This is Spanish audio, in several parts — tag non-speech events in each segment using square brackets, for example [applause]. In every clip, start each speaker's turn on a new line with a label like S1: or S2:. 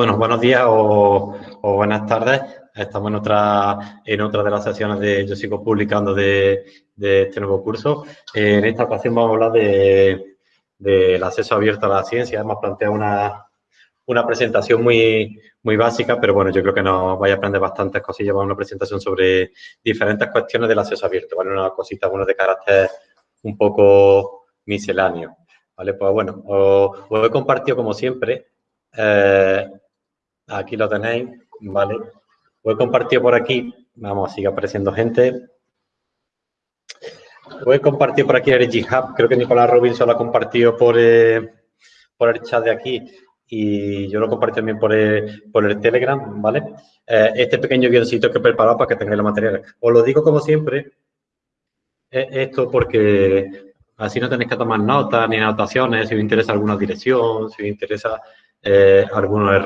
S1: Bueno, buenos días o, buenas tardes. Estamos en otra, en otra de las sesiones de Yo sigo publicando de, este nuevo curso. en esta ocasión vamos a hablar de, del acceso abierto a la ciencia. Hemos planteado una, una presentación muy, muy básica, pero bueno, yo creo que nos vaya a aprender bastantes cosillas. Vamos a una presentación sobre diferentes cuestiones del acceso abierto, ¿vale? Una cosita, bueno, de carácter un poco misceláneo, ¿vale? Pues bueno, os, os he compartido como siempre eh, Aquí lo tenéis, ¿vale? Voy he compartido por aquí, vamos, sigue apareciendo gente. Voy he compartido por aquí el GitHub, creo que Nicolás Robinson lo ha compartido por, eh, por el chat de aquí y yo lo compartí también por el, por el Telegram, ¿vale? Eh, este pequeño guioncito que he preparado para que tengáis los materiales. Os lo digo como siempre, esto porque así no tenéis que tomar notas ni anotaciones si os interesa alguna dirección, si os interesa eh, algunos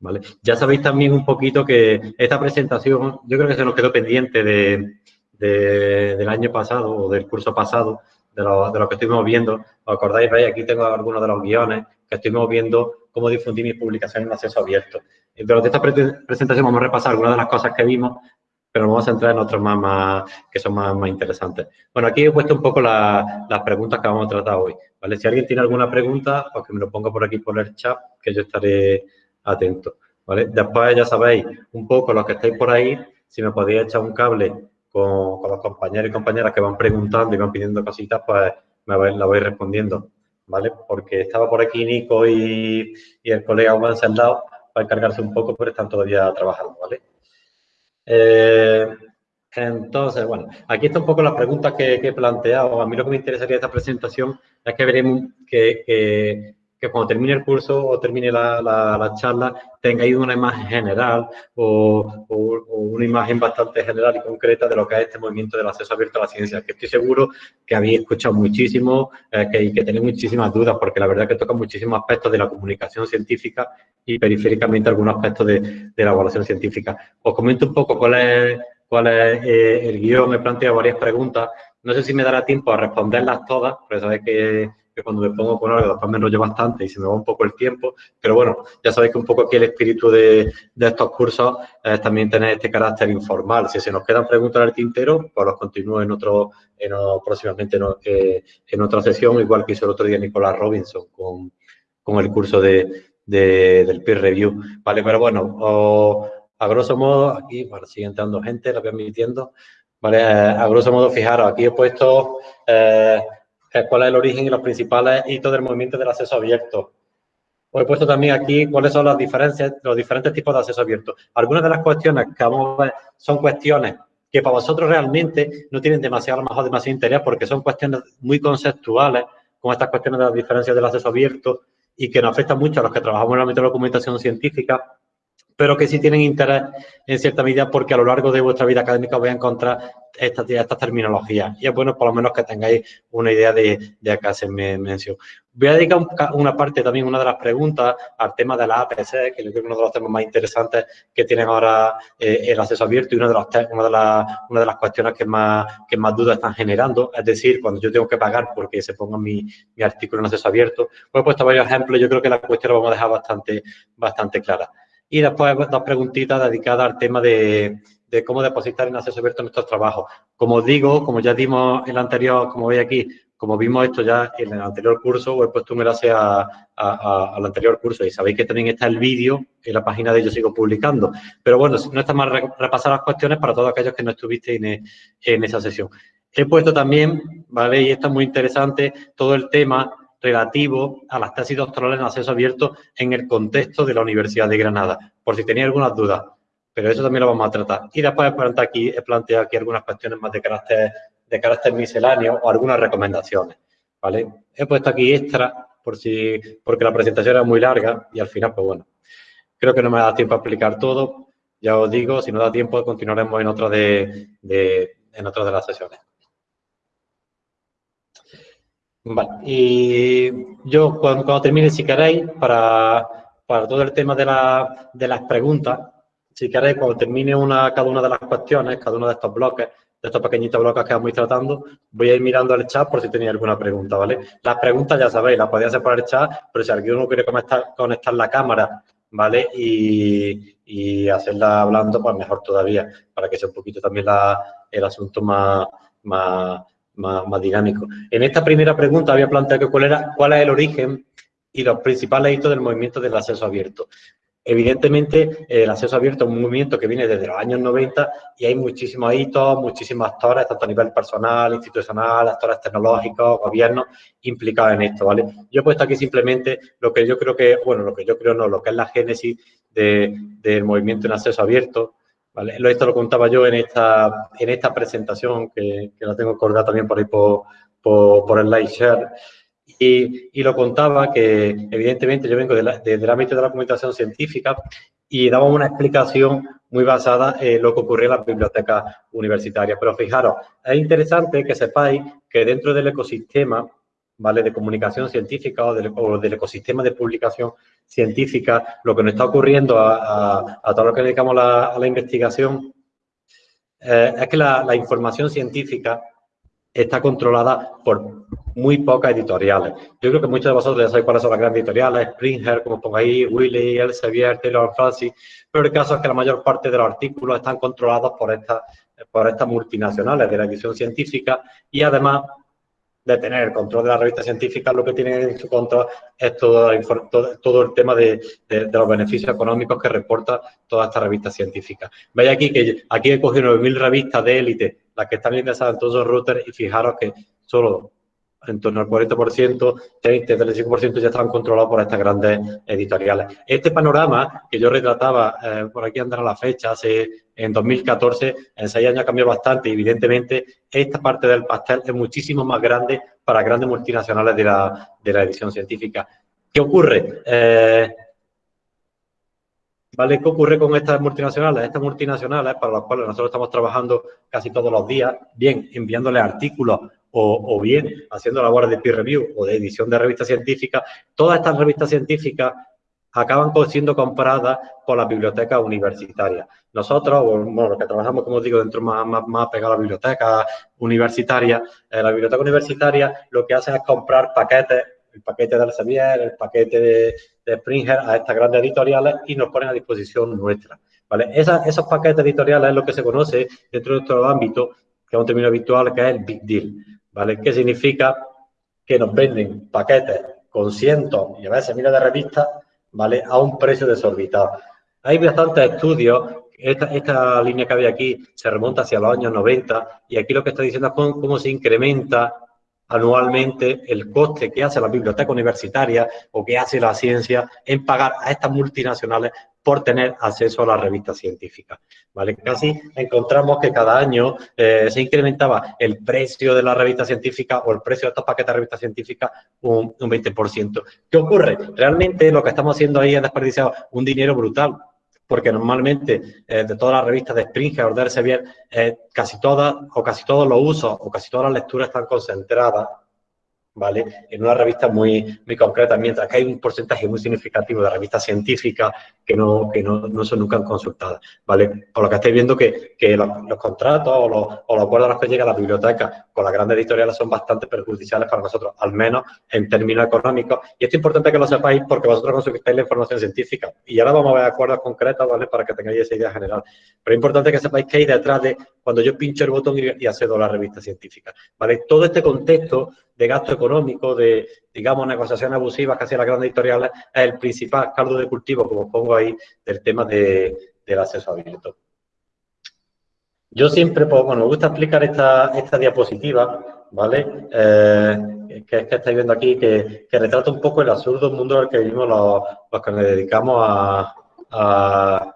S1: RL. Ya sabéis también un poquito que esta presentación, yo creo que se nos quedó pendiente de, del año pasado o del curso pasado, de lo, de lo que estuvimos viendo. ¿Os acordáis? ¿veis? Aquí tengo algunos de los guiones que estuvimos viendo cómo difundir mis publicaciones en acceso abierto. Durante esta presentación vamos a repasar algunas de las cosas que vimos, pero vamos a entrar en otros más, que son más, más, interesantes. Bueno, aquí he puesto un poco las preguntas que vamos a tratar hoy. ¿vale? Si alguien tiene alguna pregunta, pues que me lo ponga por aquí por el chat, que yo estaré atento. ¿vale? Después ya sabéis un poco los que estáis por ahí, si me podéis echar un cable con, los compañeros y compañeras que van preguntando y van pidiendo cositas, pues me la voy respondiendo, ¿vale? Porque estaba por aquí Nico y, el colega Juan Saldao para encargarse un poco, pero están todavía trabajando, ¿vale? Eh, entonces, bueno, aquí está un poco las preguntas que, he planteado. A mí lo que me interesaría de esta presentación es que veremos que cuando termine el curso o termine la, la, charla tengáis una imagen general o, una imagen bastante general y concreta de lo que es este movimiento del acceso abierto a la ciencia, que estoy seguro que habéis escuchado muchísimo eh, que, y que tenéis muchísimas dudas, porque la verdad que toca muchísimos aspectos de la comunicación científica y periféricamente algunos aspectos de, de la evaluación científica. Os comento un poco cuál es, cuál es eh, el guion, me he planteado varias preguntas, no sé si me dará tiempo a responderlas todas, porque sabéis que que cuando me pongo con algo después me enrollo bastante y se me va un poco el tiempo, pero bueno, ya sabéis que un poco aquí el espíritu de, estos cursos es también tener este carácter informal. Si se nos quedan preguntas al tintero, pues los continúo en otro, en, próximamente eh, en, otra sesión, igual que hizo el otro día Nicolás Robinson con, el curso de, del peer review, ¿vale? Pero bueno, a grosso modo, aquí, bueno, sigue entrando gente, la voy admitiendo, ¿vale? A grosso modo, fijaros, aquí he puesto... Eh, cuál es el origen y los principales hitos del movimiento del acceso abierto. Os he puesto también aquí cuáles son las diferencias, los diferentes tipos de acceso abierto. Algunas de las cuestiones que vamos a ver son cuestiones que para vosotros realmente no tienen demasiado, a demasiado interés porque son cuestiones muy conceptuales, como estas cuestiones de las diferencias del acceso abierto y que nos afectan mucho a los que trabajamos en el ámbito de la documentación científica pero que sí tienen interés en cierta medida porque a lo largo de vuestra vida académica vais a encontrar estas esta terminologías. Y es bueno por lo menos que tengáis una idea de, de acá se me mención. Voy a dedicar una parte también, una de las preguntas, al tema de la APC, que yo creo que es uno de los temas más interesantes que tienen ahora eh, el acceso abierto y una de, los, una, de las, una de las cuestiones que más, que más dudas están generando. Es decir, cuando yo tengo que pagar porque se ponga mi, mi artículo en acceso abierto. Pues he puesto varios ejemplos, yo creo que la cuestión la vamos a dejar bastante, bastante clara. Y después dos preguntitas dedicadas al tema de, cómo depositar en acceso abierto nuestros trabajos. Como digo, como ya dimos el anterior, como veis aquí, como vimos esto ya en el anterior curso, os he puesto un enlace al anterior curso y sabéis que también está el vídeo en la página de Yo Sigo Publicando. Pero bueno, no está mal repasar las cuestiones para todos aquellos que no estuvisteis en esa sesión. He puesto también, ¿vale? Y esto es muy interesante, todo el tema relativo a las tesis doctorales en acceso abierto en el contexto de la Universidad de Granada, por si tenía algunas dudas, pero eso también lo vamos a tratar. Y después he aquí, he planteado aquí algunas cuestiones más de carácter, de carácter misceláneo o algunas recomendaciones, ¿vale? He puesto aquí extra por si, porque la presentación era muy larga y al final, pues bueno, creo que no me da tiempo a explicar todo. Ya os digo, si no da tiempo, continuaremos en otra de, en otra de las sesiones. Vale, y yo cuando, termine, si queréis, para, para todo el tema de, la, de, las preguntas, si queréis, cuando termine una, cada una de las cuestiones, cada uno de estos bloques, de estos pequeñitos bloques que vamos tratando, voy a ir mirando el chat por si tenéis alguna pregunta, ¿vale? Las preguntas ya sabéis, las podéis hacer por el chat, pero si alguien no quiere conectar, conectar la cámara ¿vale? Y, hacerla hablando, pues mejor todavía, para que sea un poquito también el asunto más, más, más, dinámico. En esta primera pregunta había planteado que cuál, era, cuál es el origen y los principales hitos del movimiento del acceso abierto. Evidentemente, el acceso abierto es un movimiento que viene desde los años 90 y hay muchísimos hitos, muchísimos actores, tanto a nivel personal, institucional, actores tecnológicos, gobiernos, implicados en esto, ¿vale? Yo he puesto aquí simplemente lo que yo creo que, bueno, lo que yo creo no, lo que es la génesis del movimiento en acceso abierto, ¿vale? Esto lo contaba yo en esta, en esta presentación, que, la tengo colgada también por ahí por, por, por el live share, y, lo contaba que, evidentemente, yo vengo desde el ámbito de la comunicación científica y daba una explicación muy basada en lo que ocurría en las bibliotecas universitarias. Pero fijaros, es interesante que sepáis que dentro del ecosistema ¿vale? de comunicación científica o del, ecosistema de publicación científica, lo que nos está ocurriendo a, todo lo que dedicamos a la investigación eh, es que la información científica está controlada por muy pocas editoriales. Yo creo que muchos de vosotros ya sabéis cuáles son las grandes editoriales, Springer, como pongo ahí, Willy, Elsevier, Taylor Francis, pero el caso es que la mayor parte de los artículos están controlados por estas, por estas multinacionales de la edición científica y además de tener el control de la revista científica, lo que tienen en su control es todo, todo, el tema de, los beneficios económicos que reporta toda esta revista científica. Veis aquí que aquí he cogido 9.000 revistas de élite, las que están ingresadas en todos los routers, y fijaros que solo en torno al 40%, 30, 35% ya estaban controlados por estas grandes editoriales. Este panorama que yo retrataba, eh, por aquí andará la fecha, hace, en 2014, en seis años cambió bastante y evidentemente esta parte del pastel es muchísimo más grande para grandes multinacionales de la, edición científica. ¿Qué ocurre? Eh, ¿Vale? ¿Qué ocurre con estas multinacionales? Estas multinacionales, para las cuales nosotros estamos trabajando casi todos los días, bien enviándoles artículos o, bien haciendo labores de peer review o de edición de revistas científicas, todas estas revistas científicas acaban siendo compradas por las bibliotecas universitarias. Nosotros, bueno, los que trabajamos, como digo, dentro más, más, más pegado a la biblioteca universitaria, eh, la biblioteca universitaria lo que hace es comprar paquetes, el paquete de Elsevier, el paquete de, Springer a estas grandes editoriales y nos ponen a disposición nuestra. ¿vale? esos paquetes editoriales es lo que se conoce dentro de nuestro ámbito, que es un término habitual, que es el big deal. ¿Vale? ¿Qué significa? Que nos venden paquetes con cientos y a veces miles de revistas, ¿vale? A un precio desorbitado. Hay bastantes estudios, esta, línea que había aquí se remonta hacia los años 90 y aquí lo que está diciendo es cómo, se incrementa anualmente el coste que hace la biblioteca universitaria o que hace la ciencia en pagar a estas multinacionales por tener acceso a la revista científica. ¿vale? Casi encontramos que cada año eh, se incrementaba el precio de la revista científica o el precio de estos paquetes de revista científica un, 20%. ¿Qué ocurre? Realmente lo que estamos haciendo ahí es desperdiciar un dinero brutal, porque normalmente eh, de todas las revistas de Springer o de Elsevier, eh, casi todas o casi todos los usos o casi todas las lecturas están concentradas ¿vale? En una revista muy, muy concreta, mientras que hay un porcentaje muy significativo de revistas científicas que no, que no, no son nunca consultadas, ¿vale? Por lo que estáis viendo que, que los, contratos o los, o los, acuerdos a los que llega la biblioteca con las grandes editoriales son bastante perjudiciales para nosotros, al menos en términos económicos. Y esto es importante que lo sepáis porque vosotros consultáis la información científica. Y ahora vamos a ver acuerdos concretos, ¿vale? Para que tengáis esa idea general. Pero es importante que sepáis que hay detrás de cuando yo pincho el botón y, accedo a la revista científica, ¿vale? Todo este contexto de gasto económico, de, digamos, negociaciones abusivas que las grandes editoriales, es el principal caldo de cultivo, como pongo ahí, del tema de, del acceso abierto. Yo siempre, pues, bueno, me gusta explicar esta, esta diapositiva, ¿vale? Eh, que que estáis viendo aquí, que, retrata un poco el absurdo mundo al que vivimos los, que nos dedicamos a,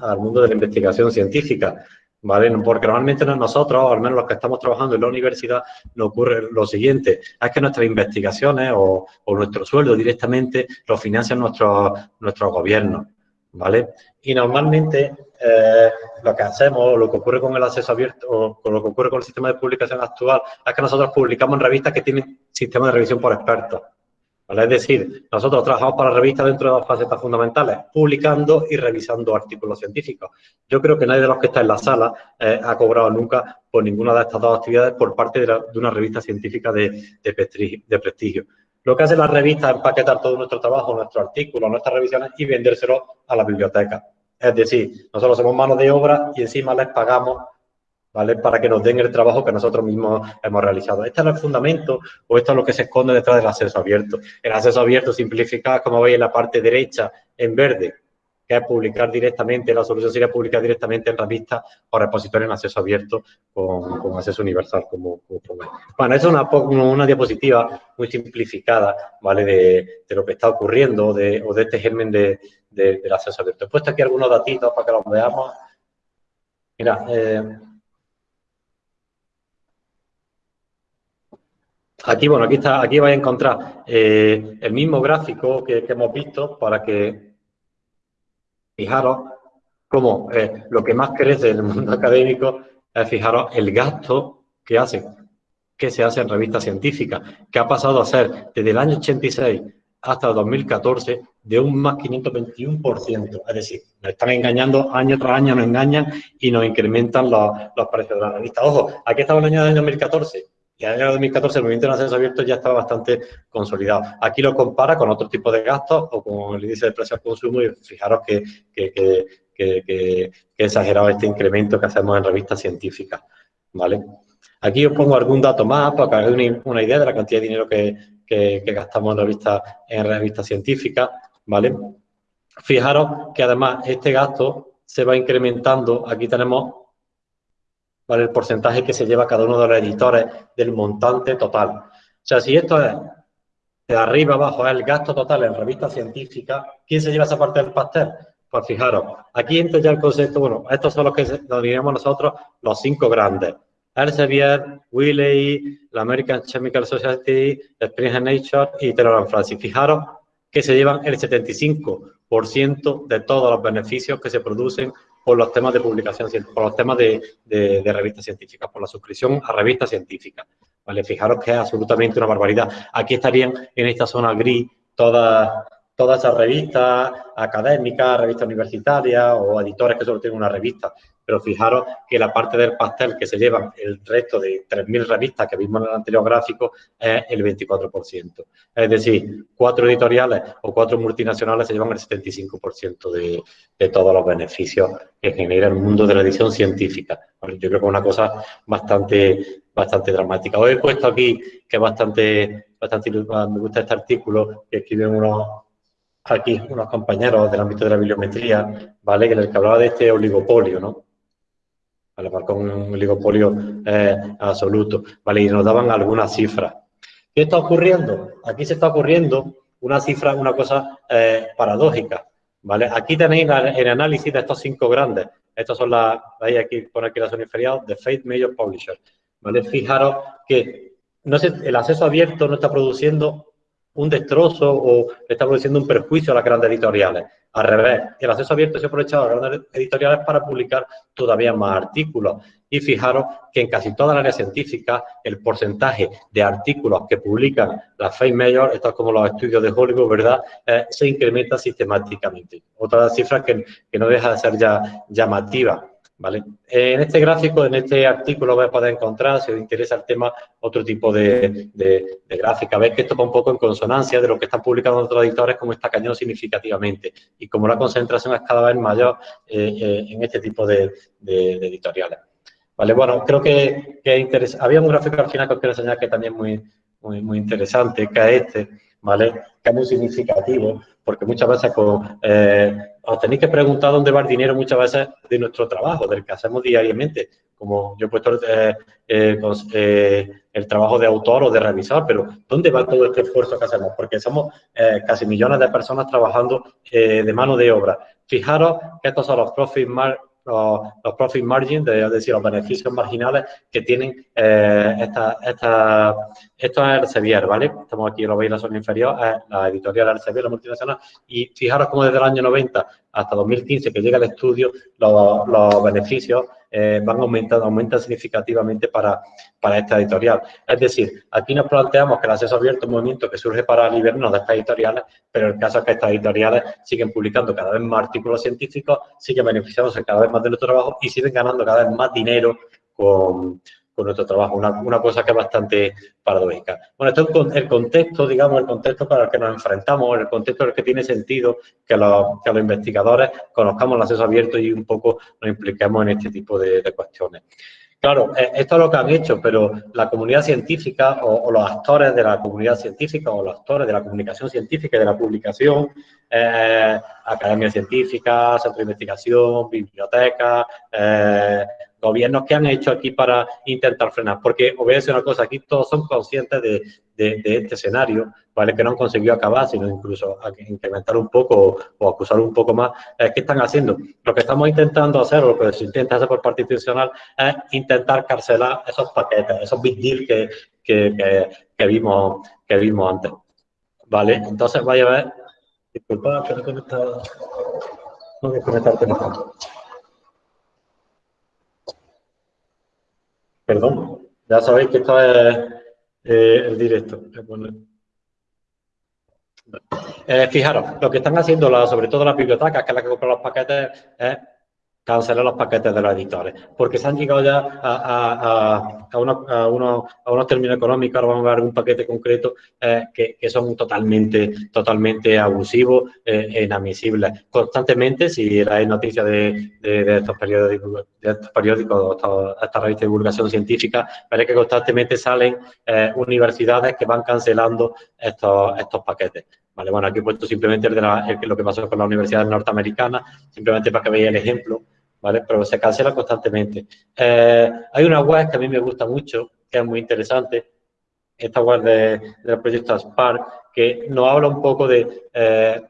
S1: al mundo de la investigación científica. ¿Vale? Porque normalmente nosotros, al menos los que estamos trabajando en la universidad, nos ocurre lo siguiente, es que nuestras investigaciones o, nuestro sueldo directamente lo financian nuestros nuestro gobiernos, ¿vale? Y normalmente eh, lo que hacemos, lo que ocurre con el acceso abierto, o con lo que ocurre con el sistema de publicación actual, es que nosotros publicamos en revistas que tienen sistema de revisión por expertos. Es decir, nosotros trabajamos para la revista dentro de dos facetas fundamentales, publicando y revisando artículos científicos. Yo creo que nadie de los que está en la sala eh, ha cobrado nunca por ninguna de estas dos actividades por parte de, una revista científica de, prestigio. Lo que hace la revista es empaquetar todo nuestro trabajo, nuestros artículos, nuestras revisiones y vendérselo a la biblioteca. Es decir, nosotros somos manos de obra y encima les pagamos ¿vale? Para que nos den el trabajo que nosotros mismos hemos realizado. Este es el fundamento o esto es lo que se esconde detrás del acceso abierto. El acceso abierto simplificado, como veis en la parte derecha, en verde, que es publicar directamente, la solución sería publicar directamente en revista o repositorio en acceso abierto con, acceso universal, como, Bueno, es una, una diapositiva muy simplificada, ¿vale? De, lo que está ocurriendo de, o de este germen de, del acceso abierto. He puesto aquí algunos datitos para que los veamos. Mira, eh, Aquí, bueno, aquí está, aquí vais a encontrar eh, el mismo gráfico que, hemos visto para que fijaros cómo eh, lo que más crece en el mundo [laughs] académico es fijaros el gasto que hace, que se hace en revistas científicas, que ha pasado a ser desde el año 86 hasta el 2014 de un más 521%. Es decir, nos están engañando año tras año, nos engañan y nos incrementan los, los precios de la revista. Ojo, aquí estaba el año de 2014 y en el año 2014 el movimiento de acceso abierto ya estaba bastante consolidado. Aquí lo compara con otro tipo de gastos o con el índice de precios al consumo y fijaros que, que, exagerado este incremento que hacemos en revistas científicas. ¿vale? Aquí os pongo algún dato más para que hagáis una, idea de la cantidad de dinero que, gastamos en revistas en revistas científicas. ¿vale? Fijaros que además este gasto se va incrementando. Aquí tenemos ¿vale? el porcentaje que se lleva cada uno de los editores del montante total. O sea, si esto es de arriba abajo es el gasto total en revistas científicas, ¿quién se lleva esa parte del pastel? Pues fijaros, aquí entra ya el concepto, bueno, estos son los que diríamos nosotros los cinco grandes. Elsevier, Wiley, la American Chemical Society, Spring Nature y Taylor Francis. Fijaros que se llevan el 75% de todos los beneficios que se producen por los temas de publicación, por los temas de, revistas científicas, por la suscripción a revistas científicas. ¿vale? Fijaros que es absolutamente una barbaridad. Aquí estarían en esta zona gris todas todas esas revistas académicas, revistas universitarias o editores que solo tienen una revista. Pero fijaros que la parte del pastel que se llevan el resto de 3.000 revistas que vimos en el anterior gráfico es el 24%. Es decir, cuatro editoriales o cuatro multinacionales se llevan el 75% de, de, todos los beneficios que genera el mundo de la edición científica. Yo creo que es una cosa bastante, bastante dramática. Hoy he puesto aquí que es bastante, bastante, me gusta este artículo que escriben unos aquí unos compañeros del ámbito de la bibliometría, ¿vale? Que les hablaba de este oligopolio, ¿no? ¿Vale? Con un oligopolio eh, absoluto, ¿vale? Y nos daban algunas cifras. ¿Qué está ocurriendo? Aquí se está ocurriendo una cifra, una cosa eh, paradójica, ¿vale? Aquí tenéis el análisis de estos cinco grandes. Estas son las, veis aquí, pone aquí la zona inferior, de Faith Major Publisher, ¿vale? Fijaros que no el acceso abierto no está produciendo un destrozo o está produciendo un perjuicio a las grandes editoriales. Al revés, el acceso abierto se ha aprovechado a las grandes editoriales para publicar todavía más artículos. Y fijaros que en casi todas las áreas científicas el porcentaje de artículos que publican las Face Major, estos como los estudios de Hollywood, ¿verdad?, eh, se incrementa sistemáticamente. Otra cifra que, que no deja de ser ya llamativa. ¿Vale? En este gráfico, en este artículo vais a poder encontrar, si os interesa el tema, otro tipo de, gráfica. Veis que esto va un poco en consonancia de lo que están publicando otros editores, como está cañón significativamente y como la concentración es cada vez mayor eh, eh, en este tipo de, editoriales. Vale, bueno, creo que, que Había un gráfico al final que os quiero enseñar que también es muy, muy, muy interesante, que es este, ¿vale? Que es muy significativo, porque muchas veces eh, os tenéis que preguntar dónde va el dinero muchas veces de nuestro trabajo, del que hacemos diariamente. Como yo he puesto eh, eh, el trabajo de autor o de revisor, pero ¿dónde va todo este esfuerzo que hacemos? Porque somos casi millones de personas trabajando de mano de obra. Fijaros que estos son los profit los, profit margins, es decir, los beneficios marginales que tienen eh, esta, esta, esto es Elsevier, ¿vale? Estamos aquí, lo veis en la zona inferior, es la editorial Elsevier, la multinacional, y fijaros cómo desde el año 90 hasta 2015 que llega el estudio, los, beneficios eh, van aumentando, aumentan significativamente para, para esta editorial. Es decir, aquí nos planteamos que el acceso abierto es un movimiento que surge para liberarnos de estas editoriales, pero el caso es que estas editoriales siguen publicando cada vez más artículos científicos, siguen beneficiándose cada vez más de nuestro trabajo y siguen ganando cada vez más dinero con, con nuestro trabajo. Una, cosa que es bastante paradójica. Bueno, esto es el contexto, digamos, el contexto para el que nos enfrentamos, el contexto en el que tiene sentido que los, que los investigadores conozcamos el acceso abierto y un poco nos impliquemos en este tipo de, cuestiones. Claro, eh, esto es lo que han hecho, pero la comunidad científica o, los actores de la comunidad científica o los actores de la comunicación científica y de la publicación, eh, academia científica, centro de investigación, biblioteca, eh, gobiernos que han hecho aquí para intentar frenar. Porque os voy a decir una cosa, aquí todos son conscientes de, este escenario, ¿vale? Que no han conseguido acabar, sino incluso incrementar un poco o, acusar un poco más. ¿Qué están haciendo? Lo que estamos intentando hacer, o lo que se intenta hacer por parte institucional, es intentar carcelar esos paquetes, esos big deals que, que, vimos, que vimos antes. ¿Vale? Entonces, vaya a ver. Disculpa, que no conectado. No voy a conectar el. Perdón, ya sabéis que esto es eh, el directo. Eh, fijaros, lo que están haciendo, sobre todo las bibliotecas, que es la que compran los paquetes, es cancelar los paquetes de los editores, porque se han llegado ya a, a, unos, unos, términos económicos, ahora vamos a ver un paquete concreto, eh, que, son totalmente, totalmente abusivos e inadmisibles. Constantemente, si hay noticias de, estos periódicos, de estos periódicos, esta revista de divulgación científica, veréis que constantemente salen eh, universidades que van cancelando estos, estos paquetes. Vale, bueno, aquí he puesto simplemente lo que pasó con la Universidad Norteamericana, simplemente para que veáis el ejemplo. ¿Vale? Pero se cancela constantemente. Eh, hay una web que a mí me gusta mucho, que es muy interesante, esta web de, del proyecto Spark, que nos habla un poco de eh,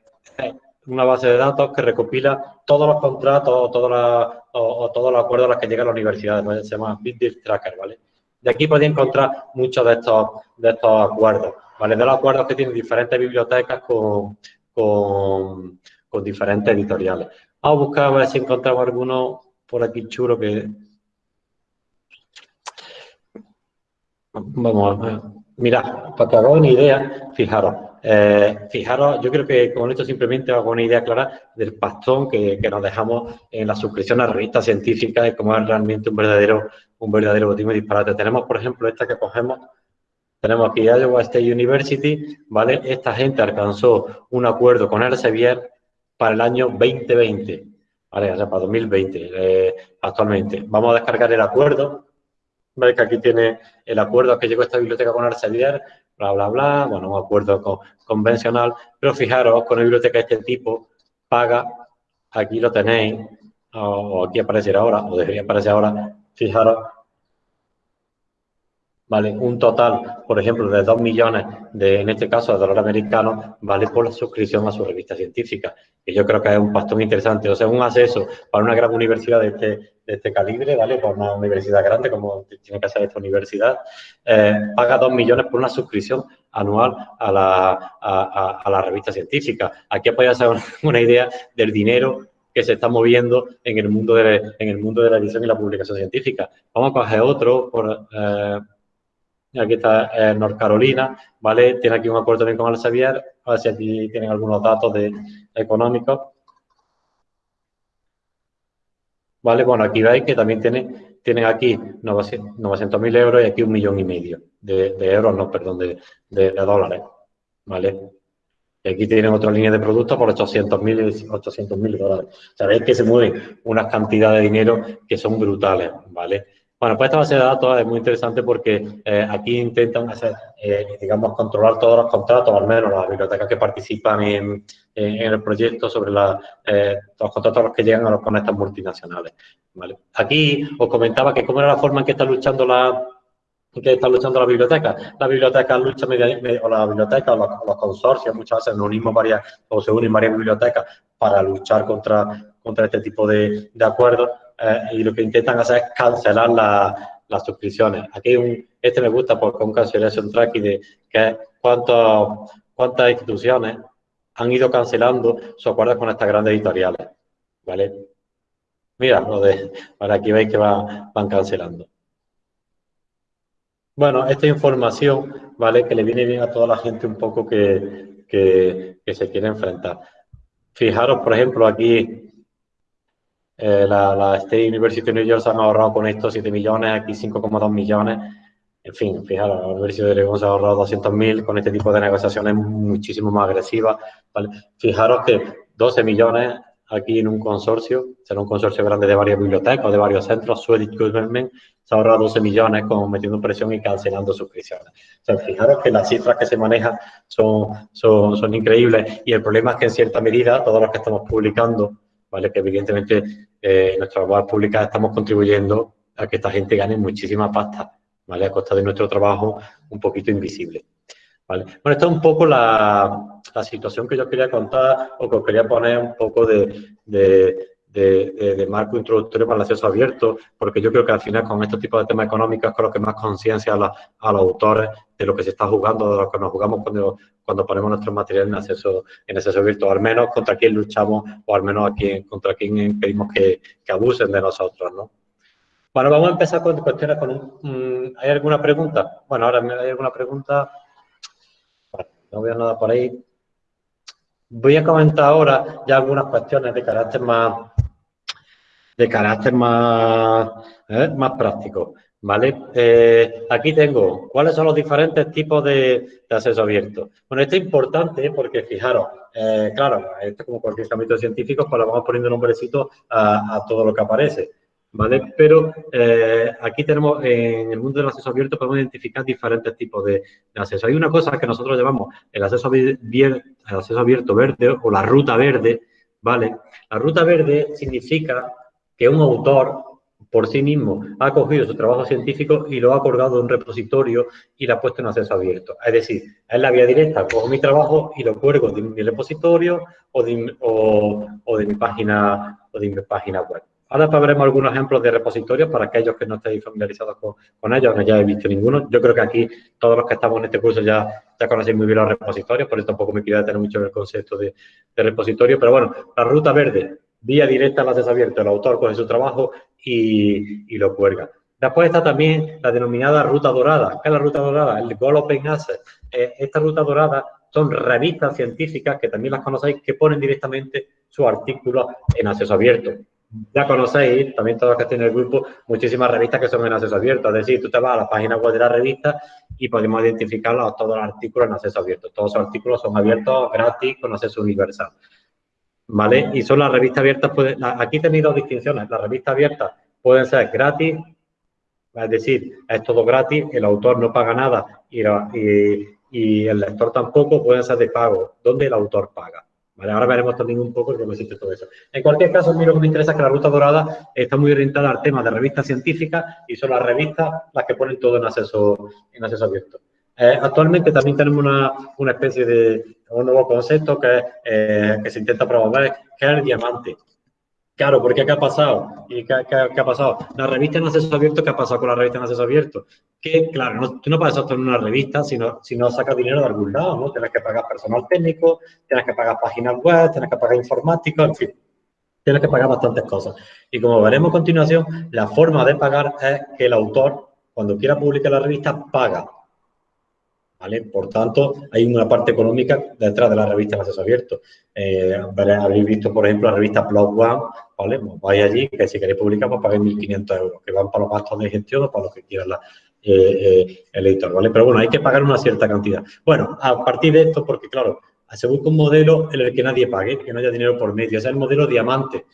S1: una base de datos que recopila todos los contratos o, todos los acuerdos a los que llega la universidad, se llama Big Tracker, ¿vale? De aquí podéis encontrar muchos de estos, de estos acuerdos, ¿vale? De los acuerdos que tienen diferentes bibliotecas con, con, con diferentes editoriales. Vamos a buscar a ver si encontramos alguno por aquí chulo que... Vamos a ver. Mirad, para que haga una idea, fijaros, eh, fijaros, yo creo que con esto simplemente hago una idea clara del pastón que, nos dejamos en la suscripción a revistas científicas y cómo es realmente un verdadero, un verdadero botín disparate. Tenemos, por ejemplo, esta que cogemos, tenemos aquí Iowa State University, ¿vale? Esta gente alcanzó un acuerdo con Elsevier para el año 2020, ¿vale? O sea, para 2020 eh, actualmente. Vamos a descargar el acuerdo, ¿vale? Que aquí tiene el acuerdo que llegó esta biblioteca con Arcelor, bla, bla, bla, bueno, un acuerdo convencional, pero fijaros, con una biblioteca de este tipo, paga, aquí lo tenéis, o, aquí aparecerá ahora, o debería aparecer ahora, fijaros, ¿vale? Un total, por ejemplo, de 2 millones, de, en este caso, de dólares americanos, ¿vale? Por la suscripción a su revista científica. Y yo creo que es un pastón interesante. O sea, un acceso para una gran universidad de este, de este calibre, ¿vale? Por una universidad grande, como tiene que ser esta universidad, eh, paga 2 millones por una suscripción anual a la, a, a, la revista científica. Aquí podría ser [laughs] una, idea del dinero que se está moviendo en el mundo de, en el mundo de la edición y la publicación científica. Vamos a coger otro por, eh, Aquí está eh, North Carolina, ¿vale? Tiene aquí un acuerdo también con el Xavier, a ver si aquí tienen algunos datos de, económicos. ¿Vale? Bueno, aquí veis que también tienen, tienen aquí 900.000 euros y aquí un millón y medio de, euros, no, perdón, de, dólares, ¿vale? Y aquí tienen otra línea de productos por 800.000 800 dólares. Sabéis que se mueven unas cantidades de dinero que son brutales, ¿vale? Bueno, pues esta base de datos es muy interesante porque eh, aquí intentan hacer, eh, digamos, controlar todos los contratos, al menos las bibliotecas que participan en, el proyecto sobre la, eh, los contratos a los que llegan a los con estas multinacionales. ¿vale? Aquí os comentaba que cómo era la forma en que está luchando la que está luchando la biblioteca. La biblioteca lucha media, o la biblioteca o los, consorcios muchas veces nos unimos varias o se unen varias bibliotecas para luchar contra, contra este tipo de, de acuerdos eh, y lo que intentan hacer es cancelar las suscripciones. Aquí un, este me gusta porque un cancellation tracking de que cuántos, cuántas instituciones han ido cancelando sus acuerdos con estas grandes editoriales. ¿Vale? Mira, lo de, aquí veis que va, van cancelando. Bueno, esta información, ¿vale? Que le viene bien a toda la gente un poco que, que se quiere enfrentar. Fijaros, por ejemplo, aquí eh, la, la, State University of New York se han ahorrado con esto 7 millones, aquí 5,2 millones. En fin, fijaros, la Universidad de Oregon se ha ahorrado 200.000 con este tipo de negociaciones muchísimo más agresivas. ¿vale? Fijaros que 12 millones aquí en un consorcio, será un consorcio grande de varias bibliotecas, de varios centros, Swedish Government se ha ahorrado 12 millones con metiendo presión y cancelando suscripciones. O sea, fijaros que las cifras que se manejan son, son, son increíbles y el problema es que en cierta medida todos los que estamos publicando, ¿vale? que evidentemente eh, en nuestras web públicas estamos contribuyendo a que esta gente gane muchísima pasta, ¿vale? a costa de nuestro trabajo un poquito invisible. Bueno, esta es un poco la, la, situación que yo quería contar o que os quería poner un poco de, de, marco introductorio para el acceso abierto, porque yo creo que al final con estos tipos de temas económicos creo que más conciencia a, a, los autores de lo que se está jugando, de lo que nos jugamos cuando, cuando ponemos nuestros materiales en acceso, en acceso abierto, al menos contra quién luchamos o al menos a quién, contra quién pedimos que, que abusen de nosotros, ¿no? Bueno, vamos a empezar con cuestiones con un... ¿Hay alguna pregunta? Bueno, ahora hay alguna pregunta no veo nada por ahí. Voy a comentar ahora ya algunas cuestiones de carácter más, de carácter más, ¿eh? más práctico. ¿Vale? Eh, aquí tengo cuáles son los diferentes tipos de, acceso abierto. Bueno, esto es importante porque fijaros, eh, claro, esto como cualquier ámbito científico, pues le vamos poniendo nombrecito a, a todo lo que aparece. ¿vale? Pero aquí tenemos, en el mundo del acceso abierto, podemos identificar diferentes tipos de, acceso. Hay una cosa que nosotros llamamos el acceso, el acceso abierto verde o la ruta verde, ¿vale? La ruta verde significa que un autor por sí mismo ha cogido su trabajo científico y lo ha colgado en un repositorio y lo ha puesto en acceso abierto. Es decir, es la vía directa, cojo mi trabajo y lo cuelgo de mi repositorio o de, de mi página o de mi página web. Ahora veremos algunos ejemplos de repositorios para aquellos que no estéis familiarizados con, ellos, no ya he visto ninguno. Yo creo que aquí todos los que estamos en este curso ya, ya conocéis muy bien los repositorios, por eso tampoco me quiero detener mucho en el concepto de, repositorio. Pero bueno, la ruta verde, vía directa al acceso abierto. El autor coge su trabajo y, lo cuelga. Después está también la denominada ruta dorada. ¿Qué es la ruta dorada? El Goal Open Access. Eh, esta ruta dorada son revistas científicas que también las conocéis que ponen directamente su artículo en acceso abierto ya conocéis, también todos los que tienen el grupo, muchísimas revistas que son en acceso abierto. Es decir, tú te vas a la página web de la revista y podemos identificar todos los artículos en acceso abierto. Todos los artículos son abiertos gratis con acceso universal. ¿Vale? Y son las revistas abiertas, aquí tenéis dos distinciones. Las revistas abiertas pueden ser gratis, es decir, es todo gratis, el autor no paga nada y, y el lector tampoco, pueden ser de pago, donde el autor paga. Ahora veremos también un poco cómo existe todo eso. En cualquier caso, a mí lo que me interesa es que la Ruta Dorada está muy orientada al tema de revistas científicas y son las revistas las que ponen todo en acceso, en acceso abierto. Eh, actualmente también tenemos una, una, especie de un nuevo concepto que, eh, que se intenta promover, que es el diamante. Claro, porque ¿qué ha pasado? ¿Y qué, ha pasado? La revista en acceso abierto, ¿qué ha pasado con la revista en acceso abierto? Que, claro, no, tú no puedes en una revista si no, si no sacas dinero de algún lado, ¿no? Tienes que pagar personal técnico, tienes que pagar páginas web, tienes que pagar informática, en fin. Tienes que pagar bastantes cosas. Y como veremos a continuación, la forma de pagar es que el autor, cuando quiera publicar la revista, paga. ¿Vale? Por tanto, hay una parte económica detrás de la revista en acceso abierto. Eh, habréis visto, por ejemplo, la revista Blog One, ¿vale? Pues vais allí, que si queréis publicar, pues pagáis 1.500 euros, que van para los gastos de gestión o para lo que quiera eh, eh, el editor, ¿vale? Pero bueno, hay que pagar una cierta cantidad. Bueno, a partir de esto, porque claro, se busca un modelo en el que nadie pague, que no haya dinero por medio, es el modelo diamante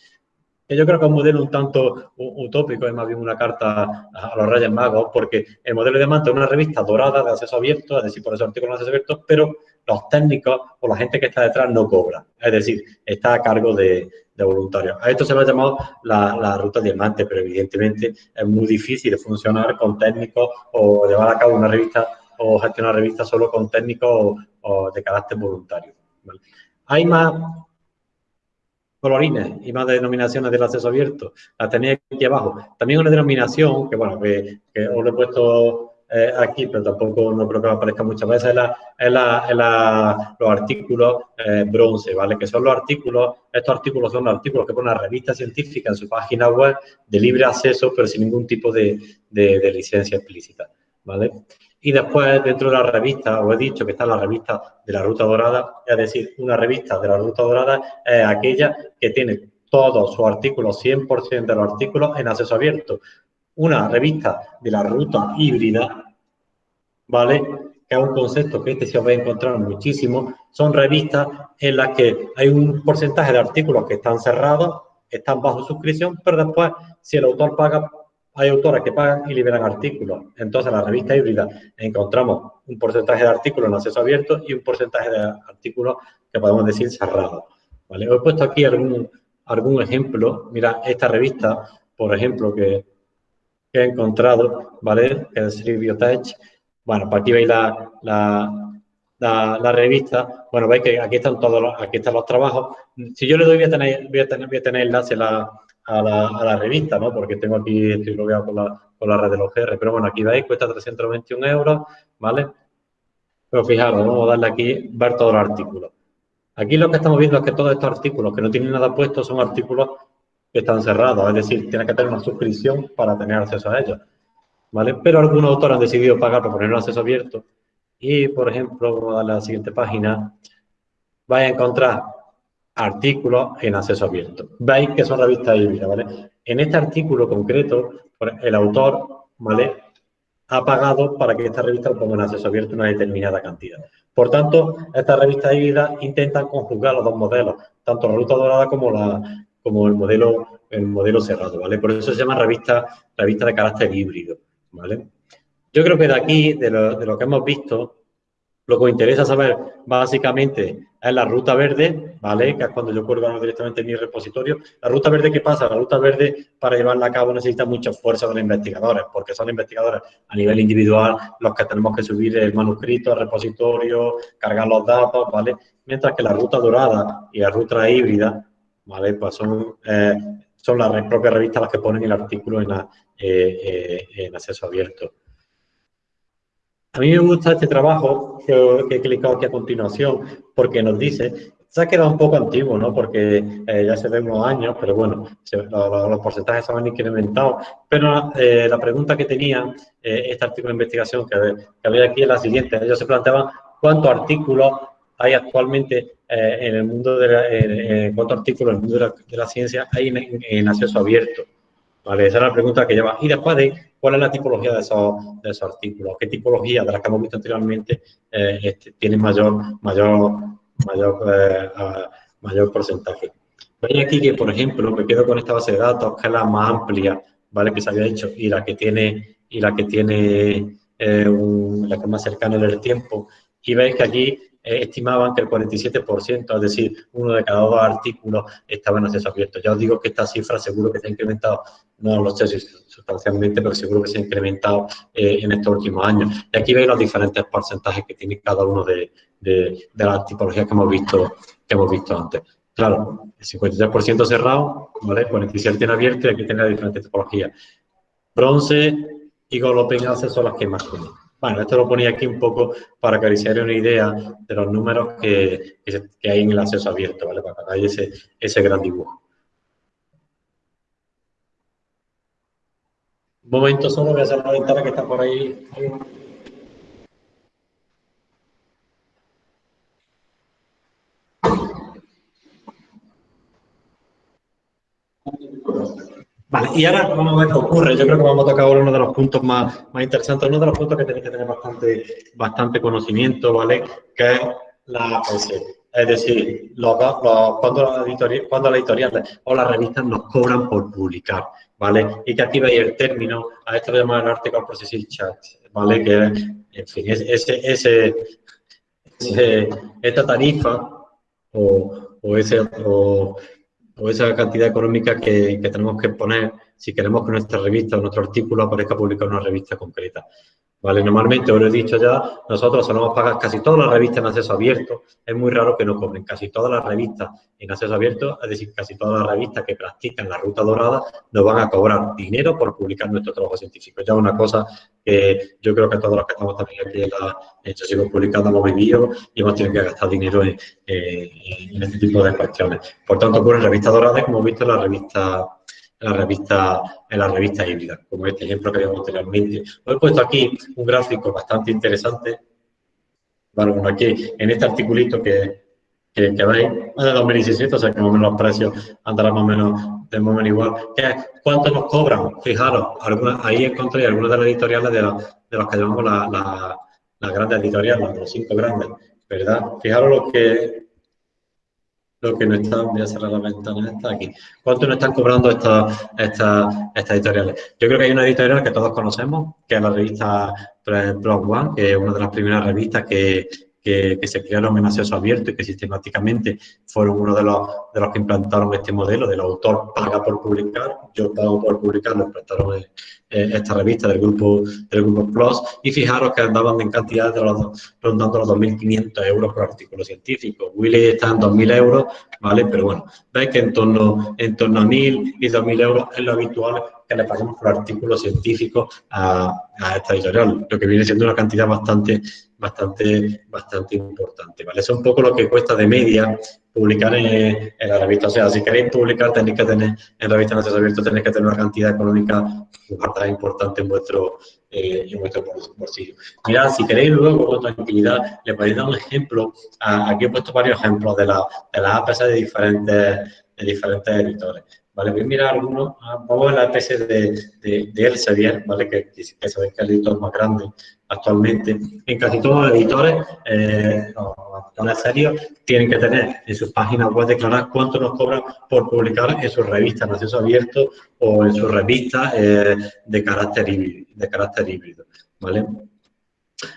S1: que yo creo que es un modelo un tanto utópico, es más bien una carta a los Reyes Magos, porque el modelo de Manto es una revista dorada de acceso abierto, es decir, por eso artículos de acceso abierto, pero los técnicos o la gente que está detrás no cobra, es decir, está a cargo de, voluntarios. A esto se lo ha llamado la, ruta diamante, pero evidentemente es muy difícil funcionar con técnicos o llevar a cabo una revista o gestionar revistas solo con técnicos o, de carácter voluntario. Hay más colorines y más denominaciones del acceso abierto. Las tenéis aquí abajo. También una denominación, que bueno, que, os lo he puesto eh, aquí, pero tampoco no creo que aparezca muchas veces, es, la, es, la, los artículos eh, bronce, ¿vale? Que son los artículos, estos artículos son los artículos que pone la revista científica en su página web de libre acceso, pero sin ningún tipo de, de licencia explícita, ¿vale? Y después, dentro de la revista, os he dicho que está la revista de la Ruta Dorada, es decir, una revista de la Ruta Dorada es aquella que tiene todos sus artículos, 100% de los artículos en acceso abierto. Una revista de la ruta híbrida, ¿vale? Que es un concepto que este se va a encontrar muchísimo. Son revistas en las que hay un porcentaje de artículos que están cerrados, están bajo suscripción, pero después, si el autor paga, hay autores que pagan y liberan artículos. Entonces, en la revista híbrida encontramos un porcentaje de artículos en acceso abierto y un porcentaje de artículos que podemos decir cerrados. ¿vale? He puesto aquí algún, algún ejemplo. Mira, esta revista, por ejemplo, que, he encontrado, ¿vale? Que es Biotech. Bueno, pues aquí veis la, la, revista. Bueno, veis que aquí están todos los, aquí están los trabajos. Si yo le doy, voy a tener, voy a tener, voy a tener enlace la, a la, a la revista, ¿no? Porque tengo aquí, estoy logueado con la, con la red de los GR. Pero bueno, aquí veis, cuesta 321 euros, ¿vale? Pero fijaros, vamos a darle aquí, ver todos los artículos. Aquí lo que estamos viendo es que todos estos artículos que no tienen nada puesto son artículos que están cerrados, es decir, tiene que tener una suscripción para tener acceso a ellos. ¿vale? Pero algunos autores han decidido pagar para poner un acceso abierto. Y, por ejemplo, vamos a darle a la siguiente página, vais a encontrar artículos en acceso abierto. Veis que son revistas híbridas, ¿vale? En este artículo concreto, el autor, ¿vale? Ha pagado para que esta revista lo ponga en acceso abierto una determinada cantidad. Por tanto, estas revistas híbridas intentan conjugar los dos modelos, tanto la ruta dorada como, la, como el, modelo, el modelo cerrado, ¿vale? Por eso se llama revista, revista de carácter híbrido, ¿vale? Yo creo que de aquí, de lo que hemos visto, lo que os interesa saber básicamente es la ruta verde, ¿vale? Que es cuando yo cuelgo directamente en mi repositorio. La ruta verde, ¿qué pasa? La ruta verde, para llevarla a cabo, necesita mucha fuerza de los investigadores, porque son investigadores a nivel individual los que tenemos que subir el manuscrito al repositorio, cargar los datos, ¿vale? Mientras que la ruta dorada y la ruta híbrida, ¿vale? Pues son, eh, son las propias revistas las que ponen el artículo en, eh, eh, en acceso abierto. A mí me gusta este trabajo que, he clicado aquí a continuación porque nos dice, se ha quedado un poco antiguo, ¿no? Porque eh, ya se ve unos años, pero bueno, los, porcentajes se han incrementado. Pero eh, la pregunta que tenía eh, este artículo de investigación que, había aquí es la siguiente. Ellos se planteaban cuántos artículos hay actualmente en el mundo de la, cuántos artículos en el mundo de la, ciencia hay en, acceso abierto. Esa es la pregunta que lleva. Y después de cuál es la tipología de esos, de esos artículos, qué tipología de las que hemos visto anteriormente eh, este, tiene mayor, mayor, mayor, eh, mayor porcentaje. Veis aquí que, por ejemplo, me quedo con esta base de datos, que es la más amplia, ¿vale? Que se había hecho, y la que tiene, y la que tiene eh, la que más cercana en el tiempo. Y veis que aquí estimaban que el 47%, es decir, uno de cada dos artículos estaba en acceso abierto. Ya os digo que esta cifra seguro que se ha incrementado, no lo sé sustancialmente, pero seguro que se ha incrementado eh, en estos últimos años. Y aquí veis los diferentes porcentajes que tiene cada uno de, las tipologías que hemos visto, que hemos visto antes. Claro, el 53% cerrado, ¿vale? 47% en abierto y aquí tiene las diferentes tipologías. Bronce y Open Access son las que más tienen. Bueno, esto lo ponía aquí un poco para que os una idea de los números que, hay en el acceso abierto, ¿vale? Para que hagáis ese, gran dibujo. Un momento solo, voy a hacer la ventana que está por ahí. Vale, y ahora vamos a ver qué ocurre. Yo creo que vamos a tocar uno de los puntos más, más interesantes, uno de los puntos que tenéis que tener bastante, bastante conocimiento, ¿vale? Que es la PC. Es decir, cuando, las editoriales o las revistas nos cobran por publicar, ¿vale? Y que aquí veis el término, a esto le llamamos el Article Processing Chat, ¿vale? Que, en fin, ese, ese, ese esta tarifa o, o ese, o, o esa cantidad económica que, tenemos que poner si queremos que nuestra revista o nuestro artículo aparezca publicado en una revista concreta. ¿Vale? Normalmente, os lo he dicho ya, nosotros solemos pagar casi todas las revistas en acceso abierto. Es muy raro que no cobren. Casi todas las revistas en acceso abierto, es decir, casi todas las revistas que practican la ruta dorada, nos van a cobrar dinero por publicar nuestro trabajo científico. Ya es una cosa que yo creo que todos los que estamos también aquí en la sigo publicando hemos vivido y hemos tenido que gastar dinero en, este tipo de cuestiones. Por tanto, ocurre en revistas doradas, como hemos visto en la revista en la revista, en la revista híbrida, como este ejemplo que vimos anteriormente. Os he puesto aquí un gráfico bastante interesante, bueno, aquí en este articulito que, que, que veis, es de 2017, o sea que más o menos los precios andarán más o menos de más o menos igual. ¿Cuánto nos cobran? Fijaros, algunas, ahí encontré algunas de las editoriales de, de los que llamamos las la, grandes editoriales, los cinco grandes, ¿verdad? Fijaros lo que, lo que nos están, voy a cerrar la ventana esta aquí. ¿Cuánto nos están cobrando estas, estas, estas editoriales? Yo creo que hay una editorial que todos conocemos, que es la revista Blog One, que es una de las primeras revistas que, que, se crearon en acceso abierto y que sistemáticamente fueron uno de los, de los que implantaron este modelo del autor paga por publicar, yo pago por publicar, nos prestaron eh, eh, esta revista del grupo, del grupo Plus y fijaros que andaban en cantidad de los, rondando los 2.500 euros por artículo científico. Willy está en 2.000 euros, ¿vale? Pero bueno, veis que en torno, en torno a 1.000 y 2.000 euros es lo habitual que le pagamos por artículo científico a, a esta editorial, lo que viene siendo una cantidad bastante bastante, bastante importante, ¿vale? Eso es un poco lo que cuesta de media publicar en, la revista. O sea, si queréis publicar, tenéis que tener, en revista acceso abierto, tenéis que tener una cantidad económica bastante importante en vuestro, eh, en vuestro bolsillo. Mirad, si queréis luego con tranquilidad, le podéis dar un ejemplo. aquí he puesto varios ejemplos de, la, de las APS de diferentes, de diferentes editores. ¿vale? Voy a mirar algunos, ah, vamos a la APS de, de, de Elsevier, ¿vale? Que, que, que sabéis que es el editor más grande actualmente. En casi todos los editores, eh, los serios, tienen que tener en sus páginas web declarar cuánto nos cobran por publicar en sus revistas en acceso abierto o en sus revistas eh, de, carácter híbrido, de carácter híbrido, ¿vale?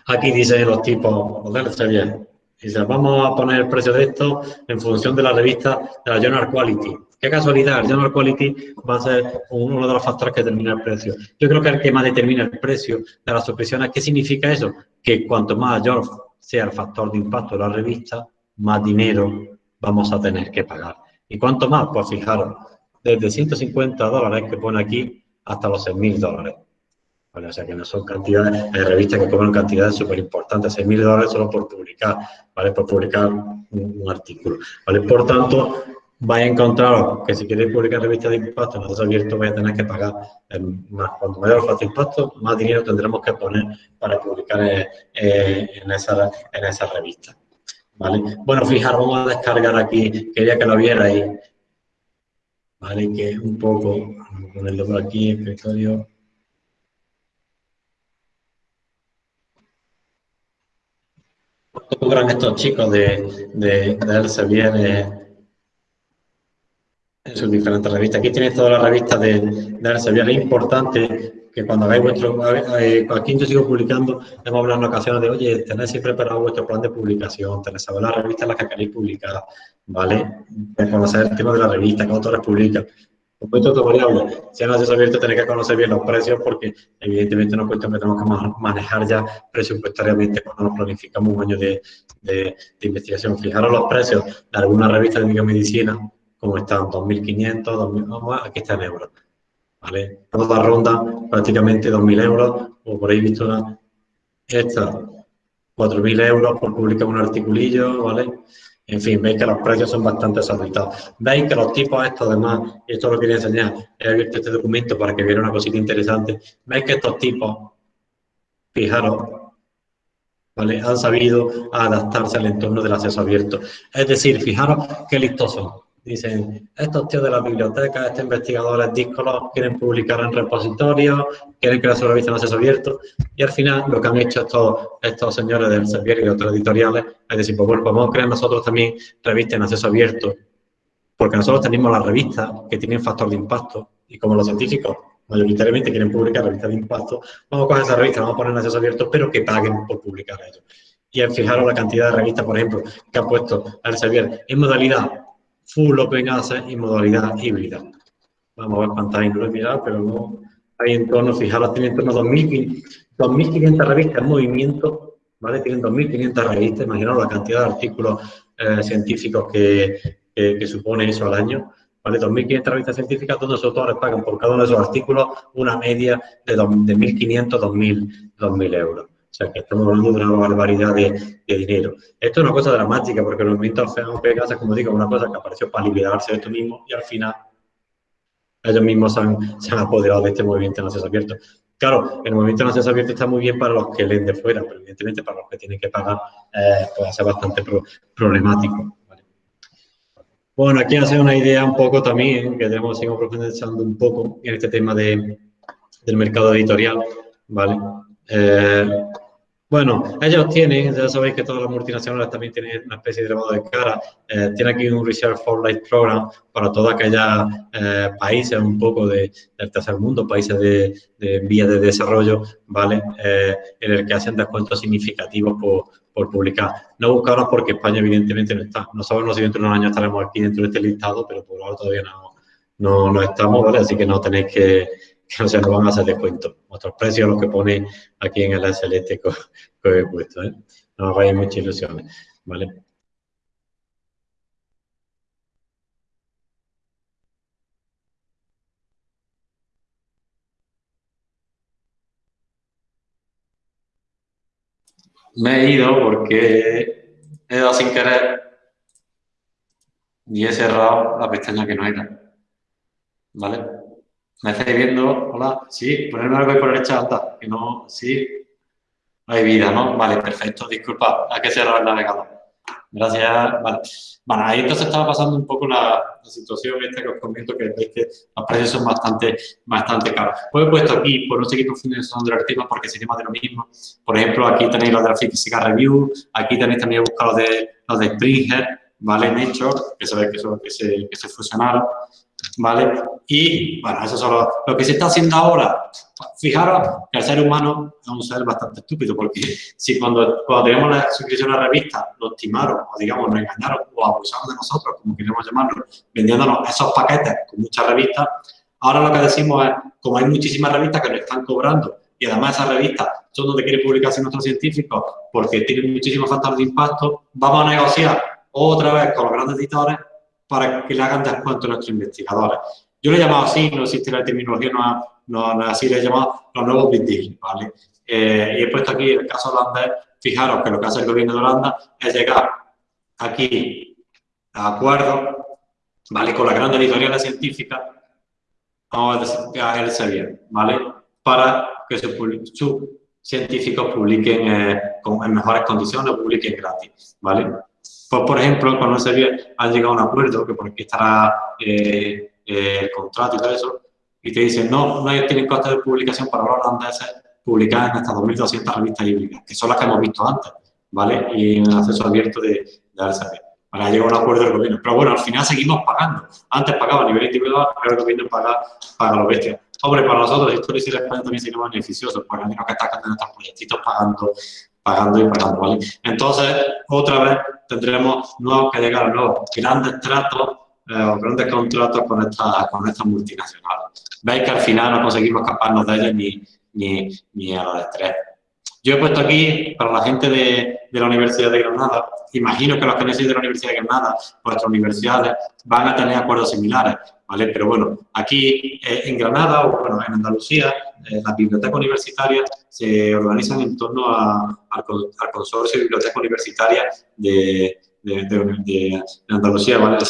S1: Aquí dice los tipos, de Elsevier, dice, vamos a poner el precio de esto en función de la revista de la Journal Quality Qué casualidad, el general quality va a ser uno de los factores que determina el precio. Yo creo que el que más determina el precio de las suscripciones, ¿qué significa eso? Que cuanto mayor sea el factor de impacto de la revista, más dinero vamos a tener que pagar. ¿Y cuánto más? Pues fijaros, desde 150 dólares que pone aquí hasta los 6.000 dólares. O sea que no son cantidades, hay revistas que cobran cantidades súper importantes, 6.000 dólares solo por publicar, ¿vale? Por publicar un, un artículo, ¿vale? Por tanto, vais a encontrar que si queréis publicar revistas de impacto en acceso abierto vais a tener que pagar más. Cuanto mayor el de impacto, más dinero tendremos que poner para publicar en, esa, en esa revista. ¿Vale? Bueno, fijaros, vamos a descargar aquí, quería que lo vierais. ¿Vale? Que un poco, vamos a ponerlo por aquí, escritorio. ¿Cuánto cobran estos chicos de, de, de Elsevier? Eh, sus diferentes revistas. Aquí tenéis todas las revistas de, de Elsevier. Es importante que cuando hagáis vuestro... aquí yo sigo publicando, hemos hablado en ocasiones de, oye, tenéis siempre preparado vuestro plan de publicación, tenéis saber las revistas en las que queréis publicar, ¿vale? Conocer el tema de la revista, qué autores publican. Un punto variable. Si en acceso abierto tenéis que conocer bien los precios porque evidentemente no cuesta que tenemos que manejar ya presupuestariamente cuando nos planificamos un año de, de, de investigación. Fijaros los precios de algunas revistas de biomedicina como están 2.500, 2.000, aquí está en euros. ¿Vale? Toda ronda prácticamente 2.000 euros, o por ahí visto una, esta 4.000 euros por publicar un articulillo, ¿vale? En fin, veis que los precios son bastante exorbitados. Veis que los tipos estos, además, y esto lo quería enseñar, he abierto este documento para que viera una cosita interesante. Veis que estos tipos, fijaros, ¿vale? Han sabido adaptarse al entorno del acceso abierto. Es decir, fijaros qué listos son. Dicen, estos tíos de la biblioteca, estos investigadores díscolos quieren publicar en repositorios, quieren crear su revista en acceso abierto, y al final lo que han hecho estos, señores del Servier y de otros editoriales es decir, pues bueno, pues vamos a crear nosotros también revistas en acceso abierto, porque nosotros tenemos las revistas que tienen factor de impacto, y como los científicos mayoritariamente quieren publicar revistas de impacto, vamos a coger esa revista, vamos a poner en acceso abierto, pero que paguen por publicar ellos. Y fijaros la cantidad de revistas, por ejemplo, que ha puesto Elsevier en modalidad full open access y modalidad híbrida. Vamos a ver he mirado, pero no hay en torno, fijaros, tiene en torno a 2.500 revistas en movimiento, ¿vale? Tienen 2.500 revistas, imaginaos la cantidad de artículos eh, científicos que, que, supone eso al año. ¿Vale? 2.500 revistas científicas donde los autores pagan por cada uno de esos artículos una media de, de 1.500, 2.000, 2.000 euros. O sea, que estamos hablando de una barbaridad de, dinero. Esto es una cosa dramática, porque el movimiento OPEGAS es, como digo, una cosa que apareció para liberarse de esto mismo y al final ellos mismos se han, apoderado de este movimiento en acceso abierto. Claro, el movimiento en acceso abierto está muy bien para los que leen de fuera, pero evidentemente para los que tienen que pagar eh, puede ser bastante problemático. Bueno, aquí hace una idea un poco también, que tenemos seguimos profundizando un poco en este tema de, del mercado editorial, ¿vale? Eh, bueno, ellos tienen, ya sabéis que todas las multinacionales también tienen una especie de lavado de cara. Eh, tiene aquí un Research for Life Program para todos aquellos eh, países un poco de, del tercer mundo, países de, de vías de desarrollo, ¿vale? Eh, en el que hacen descuentos significativos por, publicar. No buscaros porque España evidentemente no está. No sabemos si dentro de unos años estaremos aquí dentro de este listado, pero por ahora todavía no, no estamos, ¿vale? Así que no tenéis que, [laughs] que se nos van a hacer descuento. Otros precios los que pone aquí en el SLT que, [laughs] he puesto. ¿eh? No os hagáis muchas ilusiones. ¿vale? Me he ido porque he dado sin querer y he cerrado la pestaña que no era. ¿Vale? ¿Me estáis viendo? Hola, sí, ponerme algo ahí por derecha alta, que no, sí, hay vida, ¿no? Vale, perfecto, disculpa, hay que cerrar el navegador. Gracias, vale. Bueno, ahí entonces estaba pasando un poco la, situación esta que os comento, que veis que los precios son bastante, bastante caros. Pues he puesto aquí, por no seguir profundizando el tema, porque sería más de lo mismo. Por ejemplo, aquí tenéis los de la Física Review, aquí tenéis también buscar los de, los de Springer, ¿vale? Nature, que sabéis que, son, que, se, que se fusionaron. ¿Vale? Y, bueno, eso es lo, que se está haciendo ahora. Fijaros que el ser humano es un ser bastante estúpido, porque [laughs] si cuando, cuando teníamos la suscripción a la revista lo estimaron, o digamos, nos engañaron, o abusaron de nosotros, como queremos llamarlo, vendiéndonos esos paquetes con muchas revistas, ahora lo que decimos es, como hay muchísimas revistas que nos están cobrando, y además esas revistas son donde quieren publicarse nuestros científicos, porque tienen muchísimos factores de impacto, vamos a negociar otra vez con los grandes editores para que le hagan descuento a nuestros investigadores. Yo lo he llamado así, no existe la terminología, no, no, así, le he llamado los nuevos big ¿vale? Eh, y he puesto aquí el caso holandés, fijaros que lo que hace el gobierno de Holanda es llegar aquí a acuerdo, ¿vale? Con la gran editorial científica, vamos a Elsevier, ¿vale? Para que sus científicos publiquen eh, en mejores condiciones publiquen gratis, ¿vale? Pues, por ejemplo, con Elsevier han llegado a un acuerdo que por aquí estará eh, eh, el contrato y todo eso, y te dicen, no, no tienen costes de publicación para los holandeses publicar en estas 2.200 revistas híbridas, que son las que hemos visto antes, ¿vale? Y en acceso abierto de, de Elsevier. Para llegar a un acuerdo del gobierno. Pero bueno, al final seguimos pagando. Antes pagaba a nivel individual, ahora el gobierno paga, paga los bestias. Hombre, para nosotros, esto de España también sería beneficioso, porque al menos que está en estos proyectitos pagando, pagando y pagando. Entonces, otra vez tendremos nuevos que llegar nuevos grandes tratos eh, o grandes contratos con estas con estas multinacionales. Veis que al final no conseguimos escaparnos de ellas ni, ni, ni a los estrés. Yo he puesto aquí, para la gente de, la Universidad de Granada, imagino que los que no de la Universidad de Granada, vuestras universidades, van a tener acuerdos similares, ¿vale? Pero bueno, aquí eh, en Granada o bueno, en Andalucía, eh, las bibliotecas universitarias se organizan en torno al, consorcio de bibliotecas universitarias de, Andalucía, ¿vale? De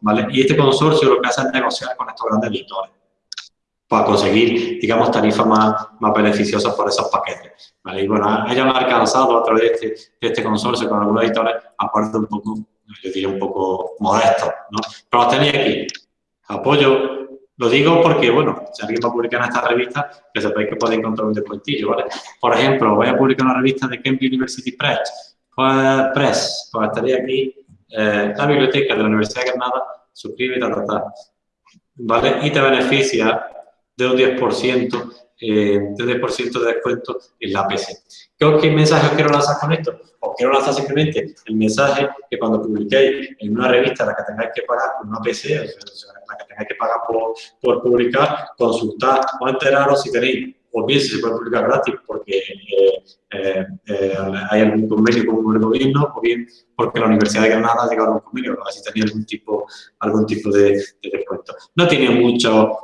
S1: ¿vale? Y este consorcio lo que hace es negociar con estos grandes editores para conseguir, digamos, tarifas más, más beneficiosas por esos paquetes. ¿vale? Y bueno, han alcanzado a través de este, de este consorcio con algunos editores acuerdos un poco, yo diría un poco modestos, ¿no? Pero los tenéis aquí. Apoyo, lo digo porque, bueno, si alguien va a publicar en esta revista, que sepáis que podéis encontrar un descuentillo, ¿vale? Por ejemplo, voy a publicar una revista de Cambridge University Press, pues, Press, pues estaría aquí eh, la biblioteca de la Universidad de Granada, suscríbete, ta, ta, ¿vale? Y te beneficia de un 10%, eh, de 10% de descuento en la PC. ¿Qué, mensaje os quiero lanzar con esto? Os quiero lanzar simplemente el mensaje que cuando publiquéis en una revista la que tengáis que pagar con una PC, o sea, la que tengáis que pagar por, por publicar, consultad o enteraros si tenéis o bien si se puede publicar gratis porque eh, eh, eh, hay algún convenio con el gobierno, o bien porque la Universidad de Granada ha llegado a un convenio, a ver si tenía algún tipo, algún tipo de, descuento. No tiene mucho,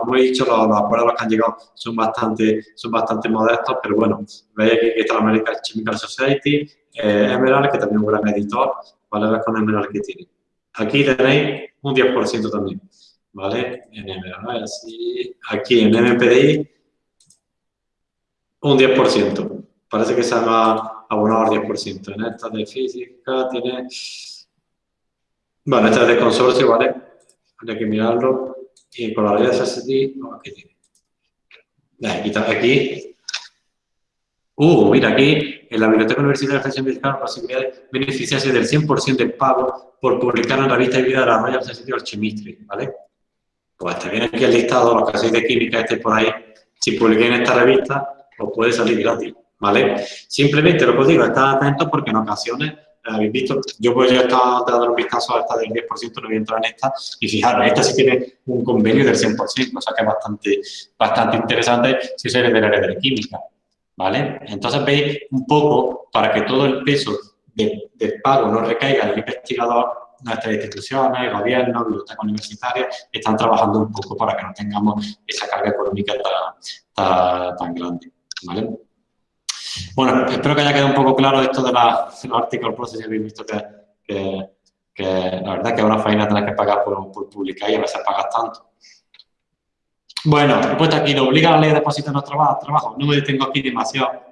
S1: como he dicho, los, acuerdos que han llegado son bastante, son bastante modestos, pero bueno, veis que está la American Chemical Society, Emerald, que también es un gran editor, ¿vale? con Emerald que tiene. Aquí tenéis un 10% también, ¿vale? En Emerald, así, aquí en MPDI un 10%. Parece que se ha abonado al 10%. En esta de física tiene Bueno, este es de consorcio, ¿vale? Hay que mirarlo. Y con la ley de SSD, aquí tiene. Aquí, Uh, mira, aquí en la Biblioteca Universitaria de Extensión Fiscal la posibilidad de beneficiarse del 100% del pago por publicar en la revista de vida de la Royal Society of Chemistry, ¿vale? Pues te viene aquí el listado, los hacéis de química, este por ahí. Si publiquéis en esta revista, os puede salir gratis, ¿vale? Simplemente lo que os digo, estad atentos porque en ocasiones habéis visto, yo pues ya he estado dando un vistazo a esta del 10%, no voy a entrar en esta, y fijaros, esta sí tiene un convenio del 100%, o sea que es bastante, bastante interesante si sois del área de química, ¿vale? Entonces veis un poco, para que todo el peso del pago no recaiga en el investigador, nuestras instituciones, gobiernos, bibliotecas universitarias, están trabajando un poco para que no tengamos esa carga económica tan, tan grande, Bueno, espero que haya quedado un poco claro esto de, los article process. Habéis visto que, la verdad que es una faena tener que pagar por, por publicar y a veces pagas tanto. Bueno, he puesto aquí, lo obliga la ley de depósito en trabajo, trabajo. No me detengo aquí demasiado.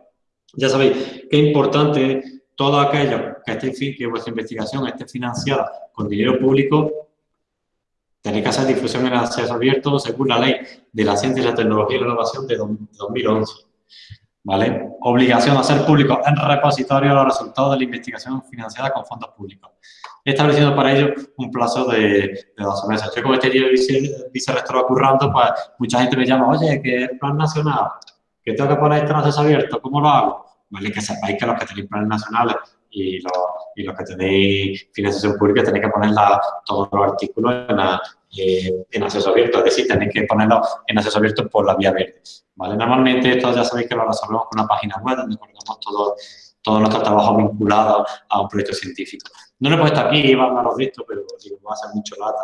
S1: Ya sabéis que es importante todo aquello que vuestra investigación esté financiada con dinero público, tenéis que hacer difusión en acceso abierto según la ley de la ciencia y la tecnología y la innovación de 2011. ¿Vale? Obligación a hacer público en repositorio los resultados de la investigación financiada con fondos públicos. Estableciendo para ello un plazo de, de 12 meses. Yo como este vice, vicerrector currando, pues mucha gente me llama, oye, que es plan nacional, que tengo que poner esto en acceso abierto, ¿cómo lo hago? Vale, que sepáis que los que tenéis planes nacionales y los, y los que tenéis financiación pública tenéis que poner todos los artículos en, eh, en acceso abierto, es decir, tenéis que ponerlo en acceso abierto por la vía verde. ¿vale? Normalmente esto ya sabéis que lo resolvemos con una página web donde colgamos todo, todo nuestro trabajo vinculado a un proyecto científico. No lo he puesto aquí, van a visto, pero digo, va a ser mucho lata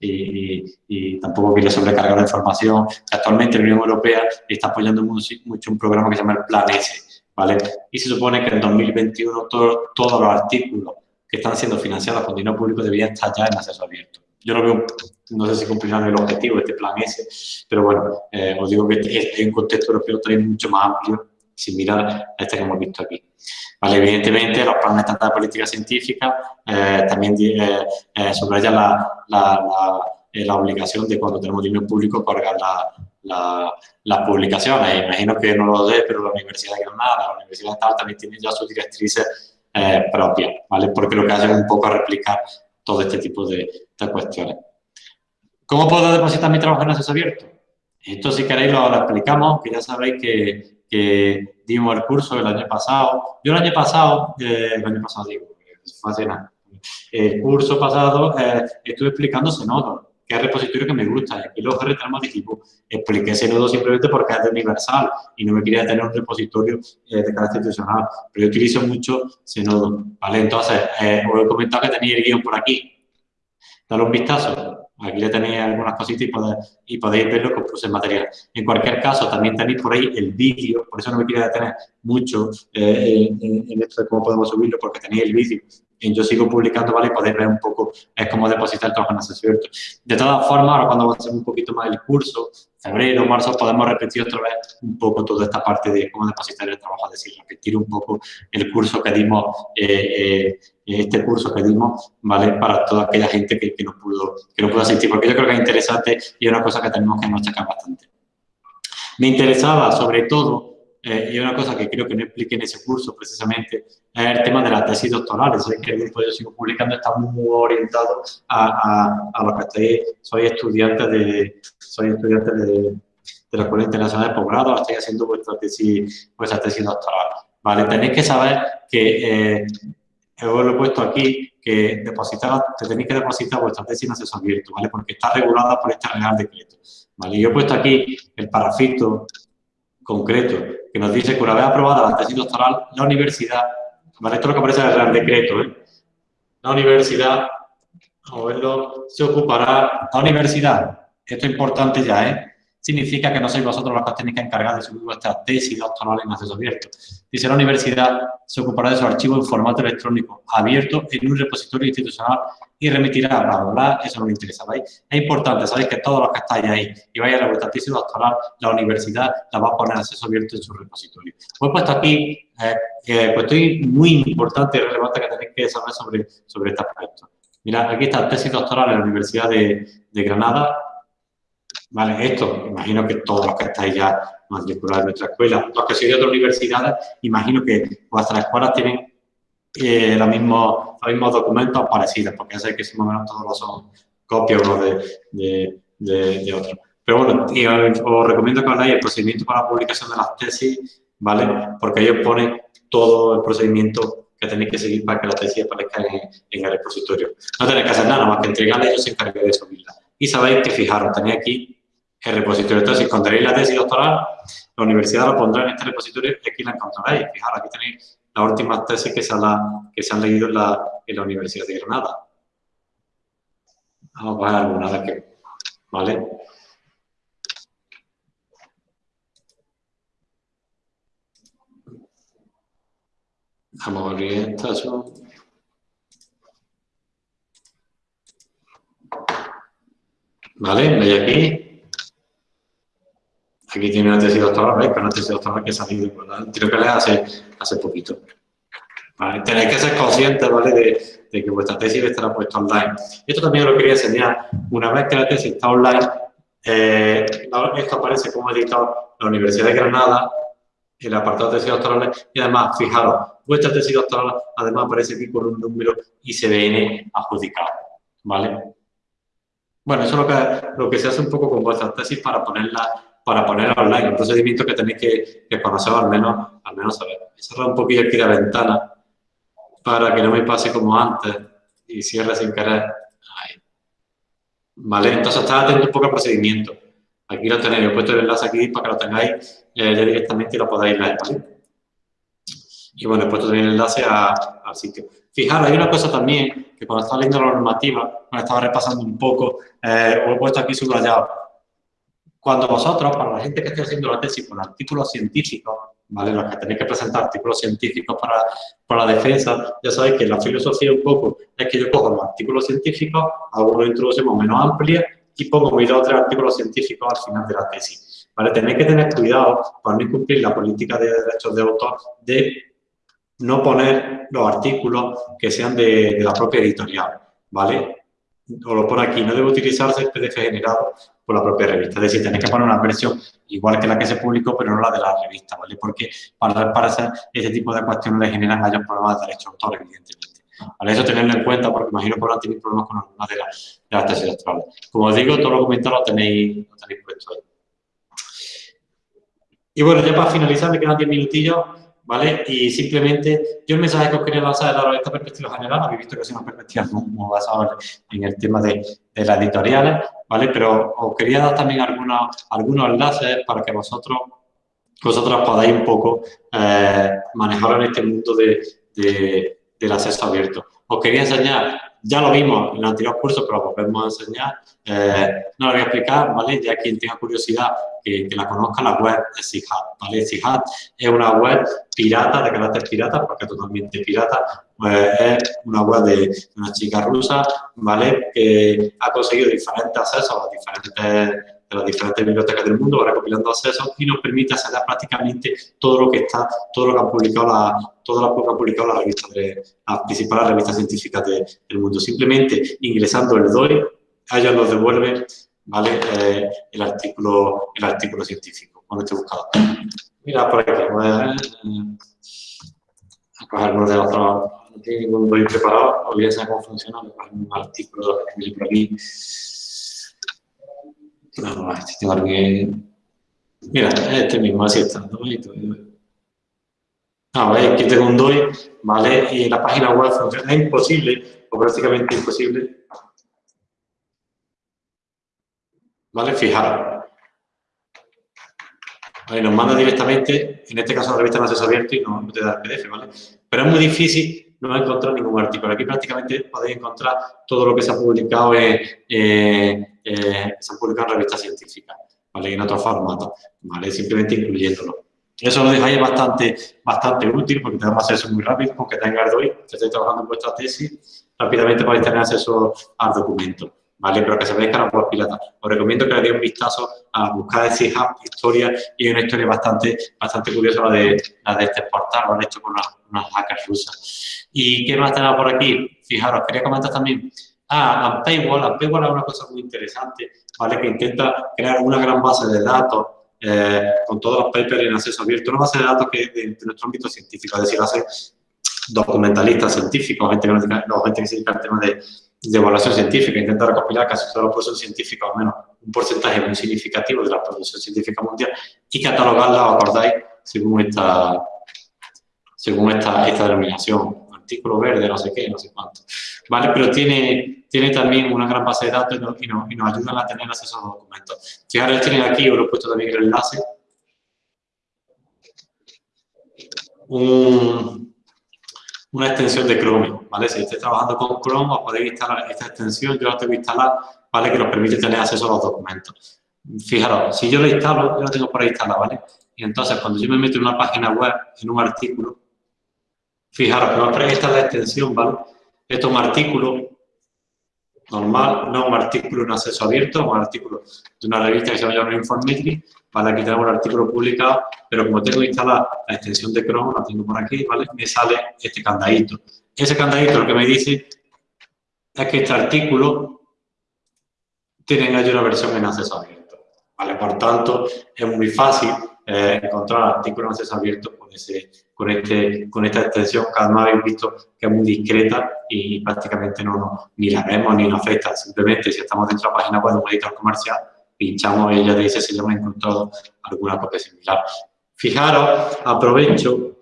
S1: y, y, tampoco quiero sobrecargar la información. Actualmente la Unión Europea está apoyando mucho un programa que se llama el Plan S, ¿vale? Y se supone que en 2021 todo, todos los artículos que están siendo financiados con dinero público deberían estar ya en acceso abierto. Yo lo veo, no sé si cumplirán el objetivo de este plan S, pero bueno, eh, os digo que este, en un contexto europeo también mucho más amplio, similar a este que hemos visto aquí. Vale, evidentemente, los planes estatales de política científica eh, también eh, eh, subrayan la, la, la, eh, la, obligación de cuando tenemos dinero público colgar la, las publicaciones. Imagino que no lo sé, pero la Universidad de Granada, la Universidad de Tal también tiene ya sus directrices propias, ¿vale? Porque lo que hacen es un poco replicar todo este tipo de, cuestiones. ¿Cómo puedo depositar mi trabajo en acceso abierto? Esto si queréis lo, explicamos, que ya sabéis que, dimos el curso el año pasado. Yo el año pasado, eh, el año pasado digo, nada. El curso pasado eh, estuve explicando Zenodo, que es repositorio que me gusta. Y aquí los tenemos equipo. Expliqué Zenodo simplemente porque es de universal y no me quería tener un repositorio eh, de carácter institucional. Pero yo utilizo mucho Zenodo, ¿vale? Entonces, eh, os he comentado que tenía el guion por aquí. Dale un vistazo. Aquí le tenéis algunas cositas y, podéis, ver lo que os puse material. En cualquier caso, también tenéis por ahí el vídeo, por eso no me quiero detener mucho eh, en, esto de cómo podemos subirlo, porque tenéis el vídeo. Yo sigo publicando, ¿vale? Podéis ver un poco es cómo depositar el trabajo en acceso. De todas formas, ahora cuando avancemos un poquito más el curso, febrero, marzo, podemos repetir otra vez un poco toda esta parte de cómo depositar el trabajo, es decir, repetir un poco el curso que dimos eh, eh, este curso que dimos, ¿vale? Para toda aquella gente que, que, no pudo, que no pudo asistir, porque yo creo que es interesante y es una cosa que tenemos que machacar bastante. Me interesaba, sobre todo, eh, y una cosa que creo que no expliqué en ese curso precisamente, es el tema de la tesis doctoral. Sé que el grupo yo sigo publicando está muy orientado a, a, a los que estáis, soy estudiantes de, soy estudiante de, de la Escuela Internacional de Posgrado, estáis haciendo vuestra tesis, vuestra tesis doctoral. ¿vale? Tenéis que saber que eh, os lo he puesto aquí, que depositar, te tenéis que depositar vuestra tesis en acceso abierto, ¿vale? Porque está regulada por este Real Decreto, ¿vale? Yo he puesto aquí el parafito concreto que nos dice que una vez aprobada la tesis doctoral, la universidad, ¿vale? Esto es lo que aparece en el Real Decreto, ¿eh? La universidad, a verlo, se ocupará, la universidad, esto es importante ya, ¿eh? Significa que no sois vosotros los que tenéis que encargar de subir vuestra tesis doctoral en acceso abierto. Dice la universidad se ocupará de su archivo en formato electrónico abierto en un repositorio institucional y remitirá, bla, bla, bla, eso no le interesa, ¿veis? Es importante, sabéis que todos los que estáis ahí y vais a la vuestra tesis doctoral, la universidad la va a poner en acceso abierto en su repositorio. Pues he puesto aquí, eh, pues muy importante y relevante que tenéis que saber sobre, sobre este aspecto. Mira, aquí está tesis doctoral en la Universidad de, Granada. Vale, esto, imagino que todos los que estáis ya matriculados en nuestra escuela, los que sois de otras universidades, imagino que vuestras escuelas tienen eh, los, mismos, documentos parecidos, porque ya sé que más o menos todos son copias uno de, de, otro. Pero bueno, os, recomiendo que hagáis el procedimiento para la publicación de las tesis, ¿vale? Porque ellos ponen todo el procedimiento que tenéis que seguir para que la tesis aparezca en, el repositorio. No tenéis que hacer nada, más que entregarla y ellos se encargan de subirla. Y sabéis que, fijaros, tenéis aquí el repositorio. Entonces, si encontréis la tesis doctoral, la universidad lo pondrá en este repositorio y aquí la encontraréis. Fijaros, aquí tenéis las últimas tesis que se, han leído en la, la Universidad de Granada. Vamos a ver alguna de que, ¿vale? Vamos a abrir son... ¿Vale? ¿Veis aquí? Aquí tiene una tesis doctoral, ¿veis? Que una tesis doctoral que ha salido, ¿verdad? Creo que le hace, hace poquito. Tenéis que ser conscientes, ¿vale? De, que vuestra tesis estará puesta online. Esto también lo quería enseñar. Una vez que la tesis está online, eh, esto aparece como editor la Universidad de Granada, el apartado de tesis doctorales, y además, fijaros, vuestra tesis doctoral además aparece aquí con un número ICBN adjudicado, ¿vale? Bueno, eso es lo que, lo que se hace un poco con vuestra tesis para ponerla para ponerla online, un procedimiento que tenéis que, conocer al menos, al menos saber. He cerrado un poquillo aquí la ventana para que no me pase como antes y cierre sin querer. ¿Vale? Entonces, estad atento un poco al procedimiento. Aquí lo tenéis, he puesto el enlace aquí para que lo tengáis eh, directamente y lo podáis leer. Y bueno, he puesto también el enlace al sitio. Fijaros, hay una cosa también, que cuando estaba leyendo la normativa, cuando estaba repasando un poco, eh, os he puesto aquí subrayado. Cuando vosotros, para la gente que esté haciendo la tesis con artículos científicos, ¿vale? Los que tenéis que presentar artículos científicos para, para la defensa, ya sabéis que la filosofía un poco es que yo cojo los artículos científicos, hago una introducción menos amplia y pongo mis dos o tres artículos científicos al final de la tesis. ¿Vale? Tenéis que tener cuidado para no incumplir la política de derechos de autor de no poner los artículos que sean de, la propia editorial, ¿vale? O lo pone aquí, no debe utilizarse el PDF generado por la propia revista. Es decir, tenéis que poner una versión igual que la que se publicó, pero no la de la revista, ¿vale? Porque para, para hacer ese tipo de cuestiones le generan mayores problemas de derechos de autor, evidentemente. Eso tenerlo en cuenta porque imagino que ahora tenéis problemas con alguna de las, de las tesis actuales. Como os digo, todos los comentarios lo tenéis, lo tenéis puesto ahí. Y bueno, ya para finalizar, me quedan 10 minutillos, ¿vale? Y simplemente, yo el mensaje que os quería lanzar es dar esta perspectiva general, habéis visto que es una perspectiva muy, basada en el tema de, las editoriales, ¿vale? Pero os quería dar también algunos, algunos enlaces para que vosotros, vosotros podáis un poco eh, manejar en este mundo de, de, del acceso abierto. Os quería enseñar ya lo vimos en el anterior curso, pero lo volvemos a enseñar. Eh, no lo voy a explicar, ¿vale? Ya quien tenga curiosidad que, la conozca, la web de SIGAT, ¿vale? SIGAT es una web pirata, de carácter pirata, porque totalmente pirata. Pues es una web de una chica rusa, ¿vale? Que ha conseguido diferentes accesos a diferentes de las diferentes bibliotecas del mundo, recopilando accesos y nos permite acceder prácticamente todo lo que está, todo lo que han publicado la, todo lo que ha publicado la revista de, las principales revistas científicas del mundo. Simplemente ingresando el DOI, ellos nos devuelven ¿vale? Eh, el, artículo, el artículo científico con este buscador. Mira por aquí, voy a, coger uno de otros, no tiene ningún DOI preparado, olvídense cómo funciona, un artículo por aquí. No, este tengo que... Mira, este mismo, así está. Ah, veis que tengo un DOI, ¿vale? Y la página web funciona. Es imposible, o prácticamente imposible. ¿Vale? Fijaros. Vale, nos manda directamente, en este caso la revista no es abierto y no, te da el PDF, ¿vale? Pero es muy difícil no encontrar ningún artículo. Aquí prácticamente podéis encontrar todo lo que se ha publicado en, eh, se publicado en revistas científicas, ¿vale? en otros formatos, ¿vale? simplemente incluyéndolo. Eso lo dejáis bastante, bastante útil porque tenemos acceso muy rápido, aunque tenga Arduino, que estéis trabajando en vuestra tesis, rápidamente podéis tener acceso al documento. ¿Vale? Pero que sepáis que no puedo pilotar. Os recomiendo que le deis un vistazo a buscar de Hub historia y una historia bastante, bastante curiosa la de, la de este portal, han hecho con unas, hackers rusas. ¿Y qué más tenemos por aquí? Fijaros, quería comentar también Ah, Paywall. A Paywall es una cosa muy interesante, ¿vale? Que intenta crear una gran base de datos eh, con todos los papers en acceso abierto. Una base de datos que de, de nuestro ámbito científico, es decir, hace documentalistas científicos, gente que, no, gente que se dedica al tema de, de, evaluación científica, intenta recopilar casi todos los procesos científicos, al menos un porcentaje muy significativo de la producción científica mundial, y catalogarla, ¿os acordáis? Según esta, según esta, esta denominación, artículo verde, no sé qué, no sé cuánto. ¿Vale? Pero tiene, tiene también una gran base de datos y nos, y nos ayudan a tener acceso a los documentos. Fijaros, tienen aquí, os lo he puesto también el enlace, un, una extensión de Chrome, ¿vale? Si estáis trabajando con Chrome, os podéis instalar esta extensión, yo la tengo instalada, ¿vale? Que nos permite tener acceso a los documentos. Fijaros, si yo la instalo, yo la tengo por ahí instalada, ¿vale? Y entonces, cuando yo me meto en una página web, en un artículo, fijaros que esta es la extensión, ¿vale? Esto es un artículo normal, no un artículo en acceso abierto, un artículo de una revista que se llama Informetry, ¿vale? Aquí tenemos el artículo publicado, pero como tengo instalada la extensión de Chrome, la tengo por aquí, ¿vale? Me sale este candadito. Ese candadito lo que me dice es que este artículo tiene hay una versión en acceso abierto, ¿vale? Por tanto, es muy fácil eh, encontrar artículos en acceso abierto con, ese, con, este, con esta extensión que además habéis visto que es muy discreta y prácticamente no, no ni la vemos ni nos afecta. Simplemente si estamos dentro de la página web de un editor comercial, pinchamos y ella dice si hemos encontrado alguna copia similar. Fijaros, aprovecho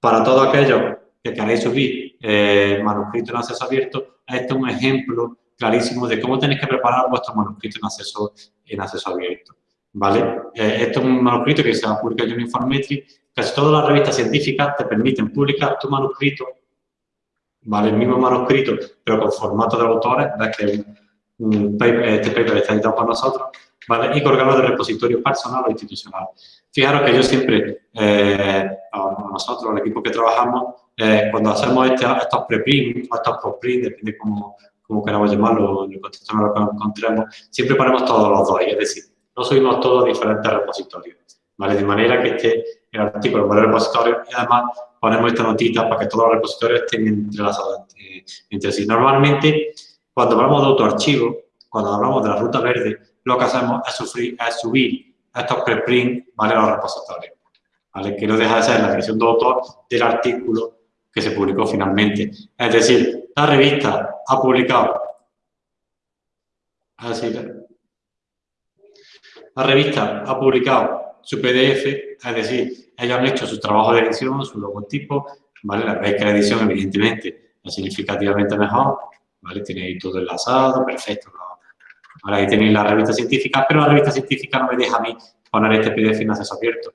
S1: para todos aquellos que queréis subir eh, manuscrito en acceso abierto, este es un ejemplo clarísimo de cómo tenéis que preparar vuestro manuscrito en acceso, en acceso abierto. ¿Vale? Eh, esto es un manuscrito que se va a publicar en Informetry. Casi todas las revistas científicas te permiten publicar tu manuscrito, ¿vale? El mismo manuscrito, pero con formato de autores, ves que un paper, este paper está editado por nosotros, ¿vale? Y colgarlo de repositorio personal o institucional. Fijaros que yo siempre, eh, nosotros, el equipo que trabajamos, eh, cuando hacemos este, estos preprint o estos postprint, depende cómo, cómo queramos llamarlo, en el contexto en el que nos encontremos, siempre ponemos todos los dos, es decir, no subimos todos diferentes repositorios, ¿vale? De manera que esté el artículo en varios repositorios y además ponemos esta notita para que todos los repositorios estén entrelazados entre, entre sí. Normalmente, cuando hablamos de autoarchivo, cuando hablamos de la ruta verde, lo que hacemos es, sufrir, es subir estos preprints ¿vale? a los repositorios, ¿vale? que no deja de ser la versión de autor del artículo que se publicó finalmente. Es decir, la revista ha publicado, así, la revista ha publicado su PDF, es decir, han hecho su trabajo de edición, su logotipo, ¿vale? La veis que la edición evidentemente es significativamente mejor, ¿vale? Tiene ahí todo enlazado, perfecto, Ahora ahí tenéis la revista científica, pero la revista científica no me deja a mí poner este PDF en acceso abierto.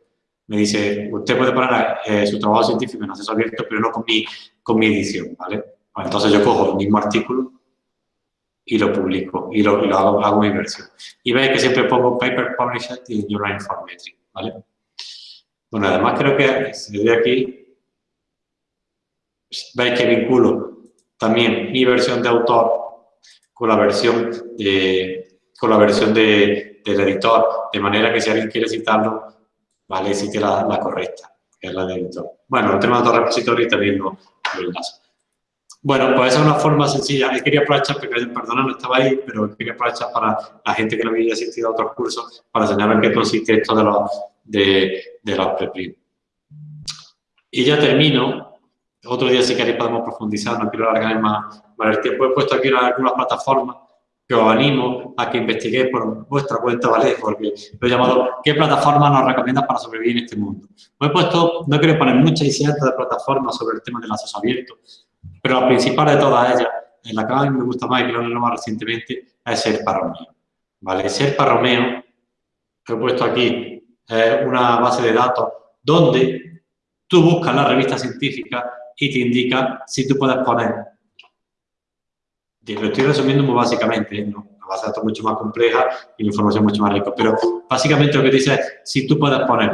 S1: Me dice, usted puede poner eh, su trabajo científico en acceso abierto, pero no con mi, con mi edición, ¿vale? Pues entonces yo cojo el mismo artículo y lo publico y lo, lo hago, hago, mi versión. Y veis que siempre pongo Paper Published y Journal Informatry, ¿vale? Bueno, además creo que si le doy aquí, veis que vinculo también mi versión de autor con la versión, de, con la versión de, del editor, de manera que si alguien quiere citarlo, vale, cite la, correcta, que es la del editor. Bueno, el tema de otro repositorio también lo, lo. Bueno, pues esa es una forma sencilla. Yo quería aprovechar, porque perdona, no estaba ahí, pero quería aprovechar para la gente que no había asistido a otros cursos para enseñar en qué consiste esto de los, de, de los preprint. Y ya termino. Otro día, si queréis, podemos profundizar, no quiero alargar más, más el tiempo. He puesto aquí algunas plataformas que os animo a que investiguéis por vuestra cuenta, ¿vale? Porque lo he llamado ¿qué plataforma nos recomiendas para sobrevivir en este mundo? Pues he puesto, no quiero poner muchas cientos de plataformas sobre el tema del acceso abierto, pero la principal de todas ellas, en la que a mí me gusta más y que lo he más recientemente, es Serpa Romeo. ¿Vale? Serpa Romeo, he puesto aquí, es una base de datos donde tú buscas la revista científica y te indica si tú puedes poner. Lo estoy resumiendo muy básicamente, ¿eh? ¿no? una base de datos mucho más compleja y la información mucho más rica, pero básicamente lo que dice es si tú puedes poner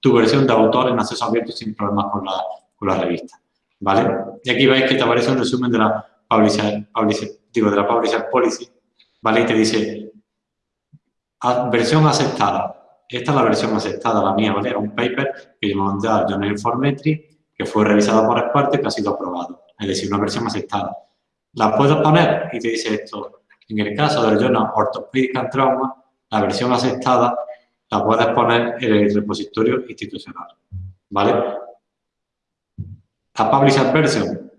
S1: tu versión de autor en acceso abierto sin problemas con la, con la revista. ¿vale? Y aquí veis que te aparece un resumen de la publisher, digo, de la publisher policy, ¿vale? Y te dice, versión aceptada. Esta es la versión aceptada, la mía, ¿vale? Era un paper que yo mandé a Journal Informetry, que fue revisado por expertos y que ha sido aprobado. Es decir, una versión aceptada.
S2: la puedo poner y te dice esto. En el caso del Journal Orthopedic and Trauma, la versión aceptada la puedes poner en el repositorio institucional. ¿Vale? La Published Version,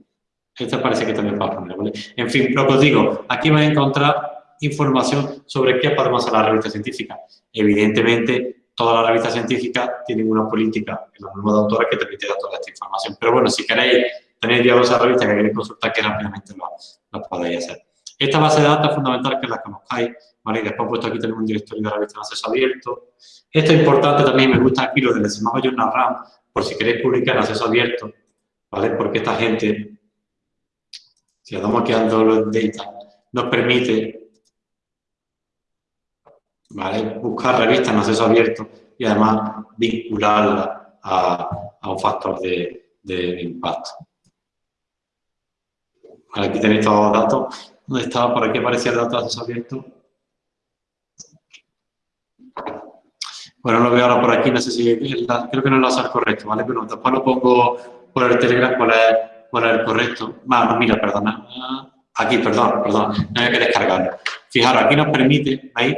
S2: esta parece que también va a poner, ¿vale? En fin, lo que os digo, aquí vais a encontrar información sobre qué podemos hacer la revista científica. Evidentemente, todas las revistas científicas tienen una política en los de autores que te permite dar toda esta información. Pero bueno, si queréis tener ya esa revista que queréis consultar, que rápidamente lo, lo podéis hacer. Esta base de datos es fundamental que la conozcáis, ¿vale? Y después puesto aquí tenemos un directorio de revistas en acceso abierto. Esto es importante también, me gusta aquí lo del Smart Journal RAM, por si queréis publicar en acceso abierto, ¿vale? Porque esta gente, si le damos aquí a los data, nos permite ¿vale? buscar revistas en acceso abierto y además vincularla a, un factor de, impacto. aquí tenéis todos los datos. ¿Dónde estaba? Por aquí aparecía el dato de acceso abierto. Bueno, lo veo ahora por aquí, no sé si, creo que no lo hace correcto, ¿vale? Pero después lo pongo por el Telegram cuál es, cuál es el correcto. Bueno, mira, perdona. Aquí, perdón, perdón, no hay que descargarlo. Fijaros, aquí nos permite, ¿veis?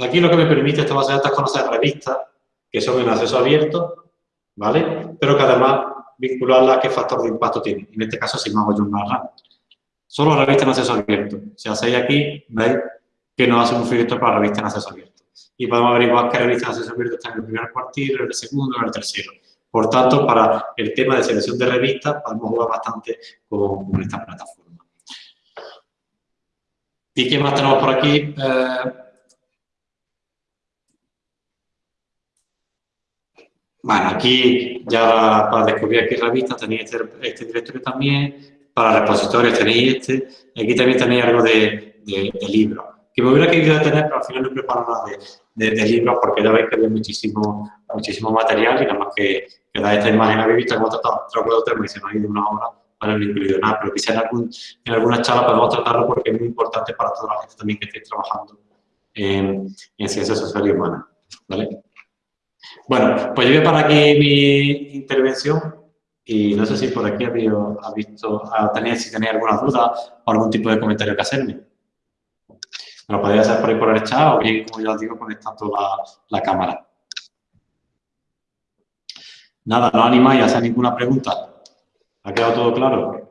S2: Aquí lo que me permite esta base de datos es conocer revistas que son en acceso abierto, ¿vale? Pero que además vincularla a qué factor de impacto tiene. En este caso, si no hago yo una. Solo revista en acceso abierto. Si hacéis aquí, veis que nos hace un filtro para revista en acceso abierto. Y podemos averiguar qué revista en acceso abierto está en el primer cuartil, en el segundo, en el tercero. Por tanto, para el tema de selección de revistas, podemos jugar bastante con, esta plataforma. ¿Y qué más tenemos por aquí? Eh, bueno, aquí ya para descubrir qué revista tenéis este, este directorio también, para repositorios tenéis este, aquí también tenéis algo de, libros. Que me hubiera querido tener, pero al final no he preparado nada de, libros porque ya veis que había muchísimo, muchísimo material y nada más que, que da esta imagen habéis visto hemos tratado otro tres me ahí de una hora para no incluido nada, pero quizá en, algún, en alguna charla podemos tratarlo porque es muy importante para toda la gente también que esté trabajando en, en ciencias sociales y humanas. ¿vale? Bueno, pues yo voy a parar aquí mi intervención y no sé si por aquí había, ha visto, ha si tenéis alguna duda o algún tipo de comentario que hacerme. Me lo podéis hacer por ahí por el chat o bien, como ya os digo, conectando la, la cámara. Nada, no animáis a hacer ninguna pregunta. ¿Ha quedado todo claro?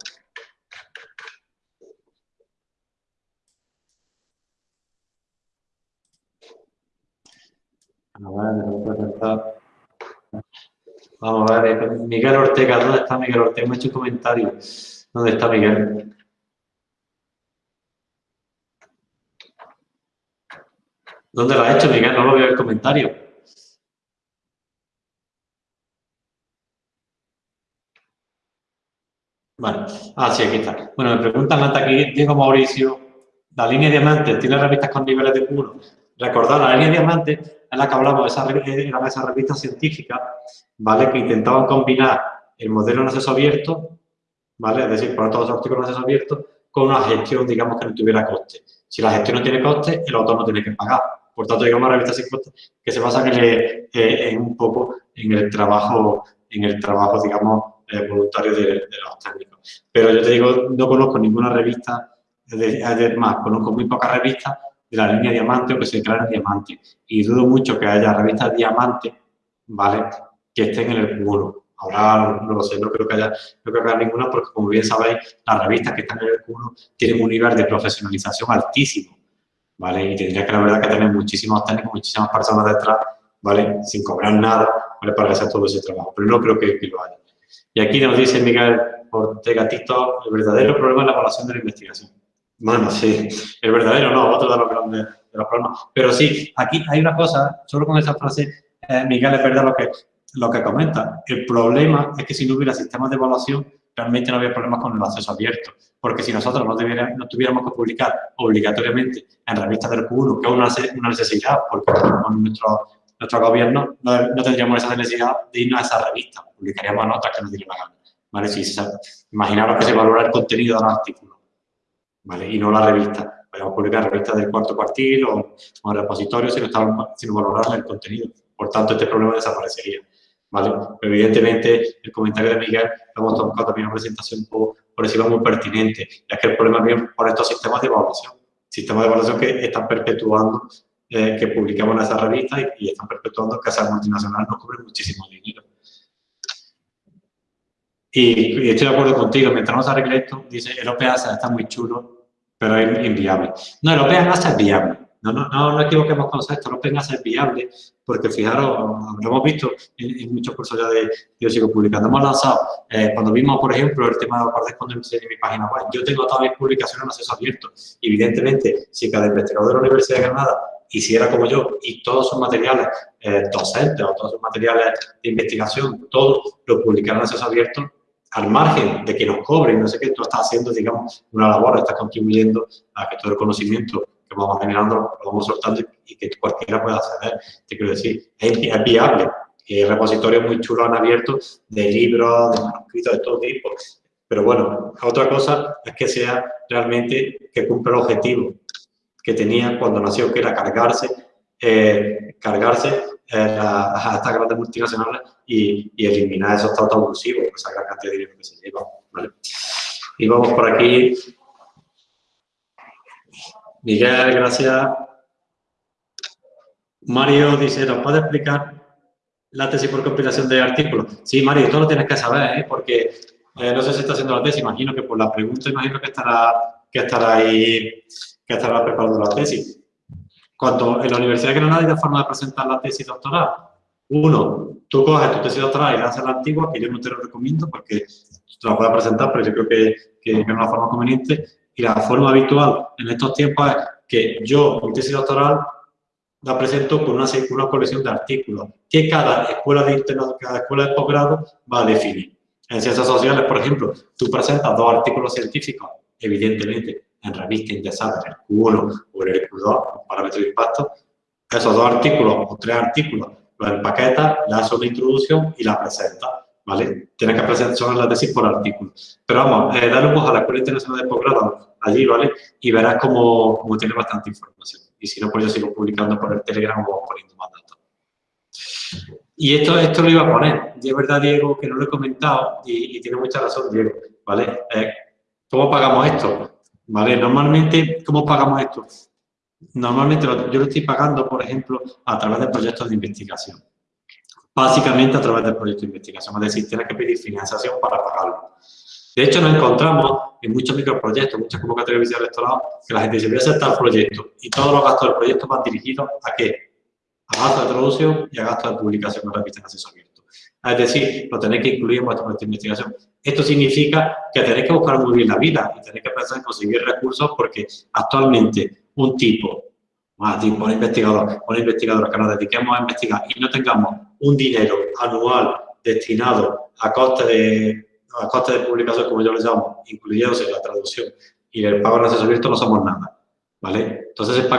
S2: Vamos a ver, Miguel Ortega, ¿dónde está Miguel Ortega? Me ha hecho un comentario. ¿Dónde está Miguel? ¿Dónde lo ha hecho, Miguel? No lo veo el comentario. Vale. Ah, sí, aquí está. Bueno, me preguntan hasta aquí, Diego Mauricio, la línea diamante, ¿tiene revistas con niveles de 1? Recordad, la línea diamante es la que hablamos, esa, era esa revista científica, ¿vale? Que intentaban combinar el modelo en acceso abierto, ¿vale? Es decir, poner todos los artículos en acceso abierto con una gestión, digamos, que no tuviera coste. Si la gestión no tiene coste, el autor no tiene que pagar. Por tanto, digamos, una revista sin coste que se basa en, eh, un poco en el trabajo, en el trabajo, digamos, eh, voluntario de, los técnicos. Pero yo te digo, no conozco ninguna revista, además, conozco muy pocas revistas de la línea diamante o que se declaren diamante. Y dudo mucho que haya revistas diamante, ¿vale? Que estén en el Q1. Ahora no lo sé, no creo que haya, no creo que haya ninguna porque, como bien sabéis, las revistas que están en el Q1 tienen un nivel de profesionalización altísimo, ¿vale? Y tendría que, la verdad, que tener muchísimos técnicos, muchísimas personas detrás, ¿vale? Sin cobrar nada, ¿vale? Para hacer todo ese trabajo. Pero no creo que, lo haya. Y aquí nos dice Miguel Ortega Tito, el verdadero problema es la evaluación de la investigación. Bueno, sí, el verdadero no, otro de los grandes de los problemas. Pero sí, aquí hay una cosa, solo con esa frase, eh, Miguel, es verdad lo que, lo que comenta. El problema es que si no hubiera sistemas de evaluación, realmente no había problemas con el acceso abierto. Porque si nosotros no, tuviéramos que publicar obligatoriamente en revistas del Q1, que es una, necesidad, porque con nuestro, nuestro gobierno no, tendríamos esa necesidad de irnos a esa revista, publicaríamos notas que nos diera la gana. Imaginaros que se valora el contenido del artículo Y no la revista. Podemos publicar revistas del cuarto cuartil o, o repositorios si no, si no el contenido. Por tanto, este problema desaparecería. evidentemente, el comentario de Miguel hemos tomado también una presentación por, por encima muy pertinente, ya que el problema viene por estos sistemas de evaluación, sistemas de evaluación que están perpetuando eh, que publicamos en esa revista y, están perpetuando que esas multinacionales nos cobren muchísimo dinero. Y, estoy de acuerdo contigo, mientras no se arregle dice, el OPA está muy chulo, pero es inviable. No, el OPA es viable. No, no, no, no equivoquemos con esto, el OPA es viable, porque fijaros, lo hemos visto en, muchos cursos ya de, yo sigo publicando. Hemos lanzado, eh, cuando vimos, por ejemplo, el tema de los en mi página web, yo tengo todas mis publicaciones en acceso abierto. Evidentemente, si cada investigador de la Universidad de Granada hiciera como yo y todos sus materiales eh, docentes o todos sus materiales de investigación, todos lo publicaran en acceso abierto, al margen de que nos cobren, no sé qué, tú estás haciendo, digamos, una labor, estás contribuyendo a que todo el conocimiento que vamos generando lo vamos soltando y que cualquiera pueda acceder. Te quiero decir, es, viable. Hay repositorios muy chulos han abierto de libros, de manuscritos de todo tipo. Pero bueno, otra cosa es que sea realmente que cumpla el objetivo que tenía cuando nació, que era cargarse, eh, cargarse eh, a, estas grandes multinacionales y, eliminar esos tratos abusivos, esa gran cantidad de dinero que se lleva. Y vamos por aquí. Miguel, gracias. Mario dice, ¿nos puede explicar la tesis por compilación de artículos? Sí, Mario, esto lo tienes que saber, ¿eh? porque no sé si está haciendo la tesis, imagino que por la pregunta, imagino que estará, que estará ahí que estará preparando la tesis. Cuando en la Universidad de Granada hay dos formas de presentar la tesis doctoral. Uno, tú coges tu tesis doctoral y la haces la antigua, que yo no te lo recomiendo porque te la puedes presentar, pero yo creo que, que, es una forma conveniente. Y la forma habitual en estos tiempos es que yo, mi tesis doctoral, la presento con una, una colección de artículos que cada escuela de internado, cada escuela de posgrado va a definir. En ciencias sociales, por ejemplo, tú presentas dos artículos científicos, evidentemente, en revista indexada en el Q1 o en el Q2, parámetro de impacto, esos dos artículos o tres artículos los empaquetas, le das una introducción y la presenta, ¿vale? Tienes que presentar la tesis por artículo. Pero vamos, eh, dale un a la Escuela Internacional de Posgrado allí, ¿vale? Y verás cómo, cómo, tiene bastante información. Y si no, pues yo sigo publicando por el Telegram o poniendo más datos. Y esto, esto lo iba a poner. Y es verdad, Diego, que no lo he comentado y, tiene mucha razón, Diego, ¿vale? Eh, ¿Cómo pagamos esto? ¿Vale? Normalmente, ¿cómo pagamos esto? Normalmente yo lo estoy pagando, por ejemplo, a través de proyectos de investigación. Básicamente a través de proyectos de investigación, es decir, tienes que pedir financiación para pagarlo. De hecho, nos encontramos en muchos microproyectos, muchas convocatorias de electorado, que la gente dice, voy a hacer tal proyecto y todos los gastos del proyecto van dirigidos a qué? A gastos de traducción y a gastos de publicación en revistas en acceso abierto. Es decir, lo tenéis que incluir en vuestro proyecto de investigación. Esto significa que tenéis que buscar muy bien la vida y tenéis que pensar en conseguir recursos porque actualmente un tipo, un tipo, un investigador, una investigadora que nos dediquemos a investigar y no tengamos un dinero anual destinado a costes de, a costes de publicación, como yo les llamo, incluyéndose la traducción y el pago de acceso abierto, no somos nada. ¿Vale? Entonces, se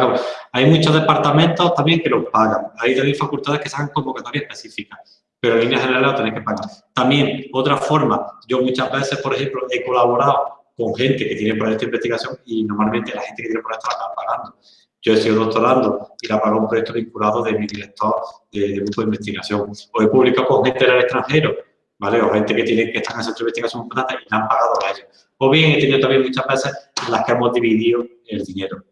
S2: hay muchos departamentos también que lo pagan. Hay también facultades que se hagan convocatorias específicas pero en línea general lo tenéis que pagar. También, otra forma, yo muchas veces, por ejemplo, he colaborado con gente que tiene proyectos de investigación y normalmente la gente que tiene proyectos la está pagando. Yo he sido doctorando y la pago un proyecto vinculado de mi director de, grupo de investigación. O he publicado con gente del extranjero, ¿vale? O gente que, tiene, que está en el centro de investigación y la han pagado a ellos. O bien he tenido también muchas veces en las que hemos dividido el dinero.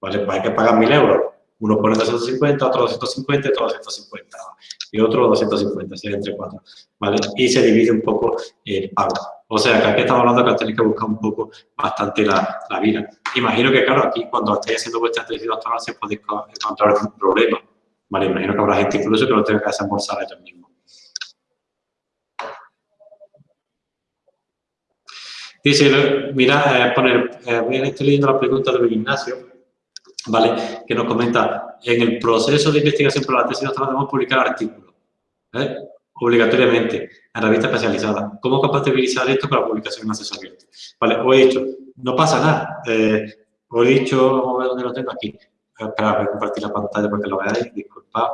S2: ¿Vale? Pues hay que pagar mil euros. Uno pone 250, otro 250, otro 250 y otro 250, sería entre cuatro, ¿vale? Y se divide un poco el pago. O sea, que aquí estamos hablando que tenéis que buscar un poco bastante la, la vida. Imagino que, claro, aquí cuando estéis haciendo vuestra tesis doctoral se podéis encontrar un problema, ¿vale? Imagino que habrá gente incluso que lo tenga que desembolsar ellos mismos. Dice, mira, eh, poner, eh, estoy leyendo la pregunta de Ignacio, ¿vale? Que nos comenta, en el proceso de investigación para la tesis doctoral debemos publicar artículos, ¿eh? Obligatoriamente, en revistas especializadas. ¿Cómo compatibilizar esto con la publicación en acceso abierto? Vale, os he dicho, no pasa nada. Eh, os he dicho, vamos a ver dónde lo tengo aquí. Espera, voy a compartir la pantalla para que lo veáis, disculpad.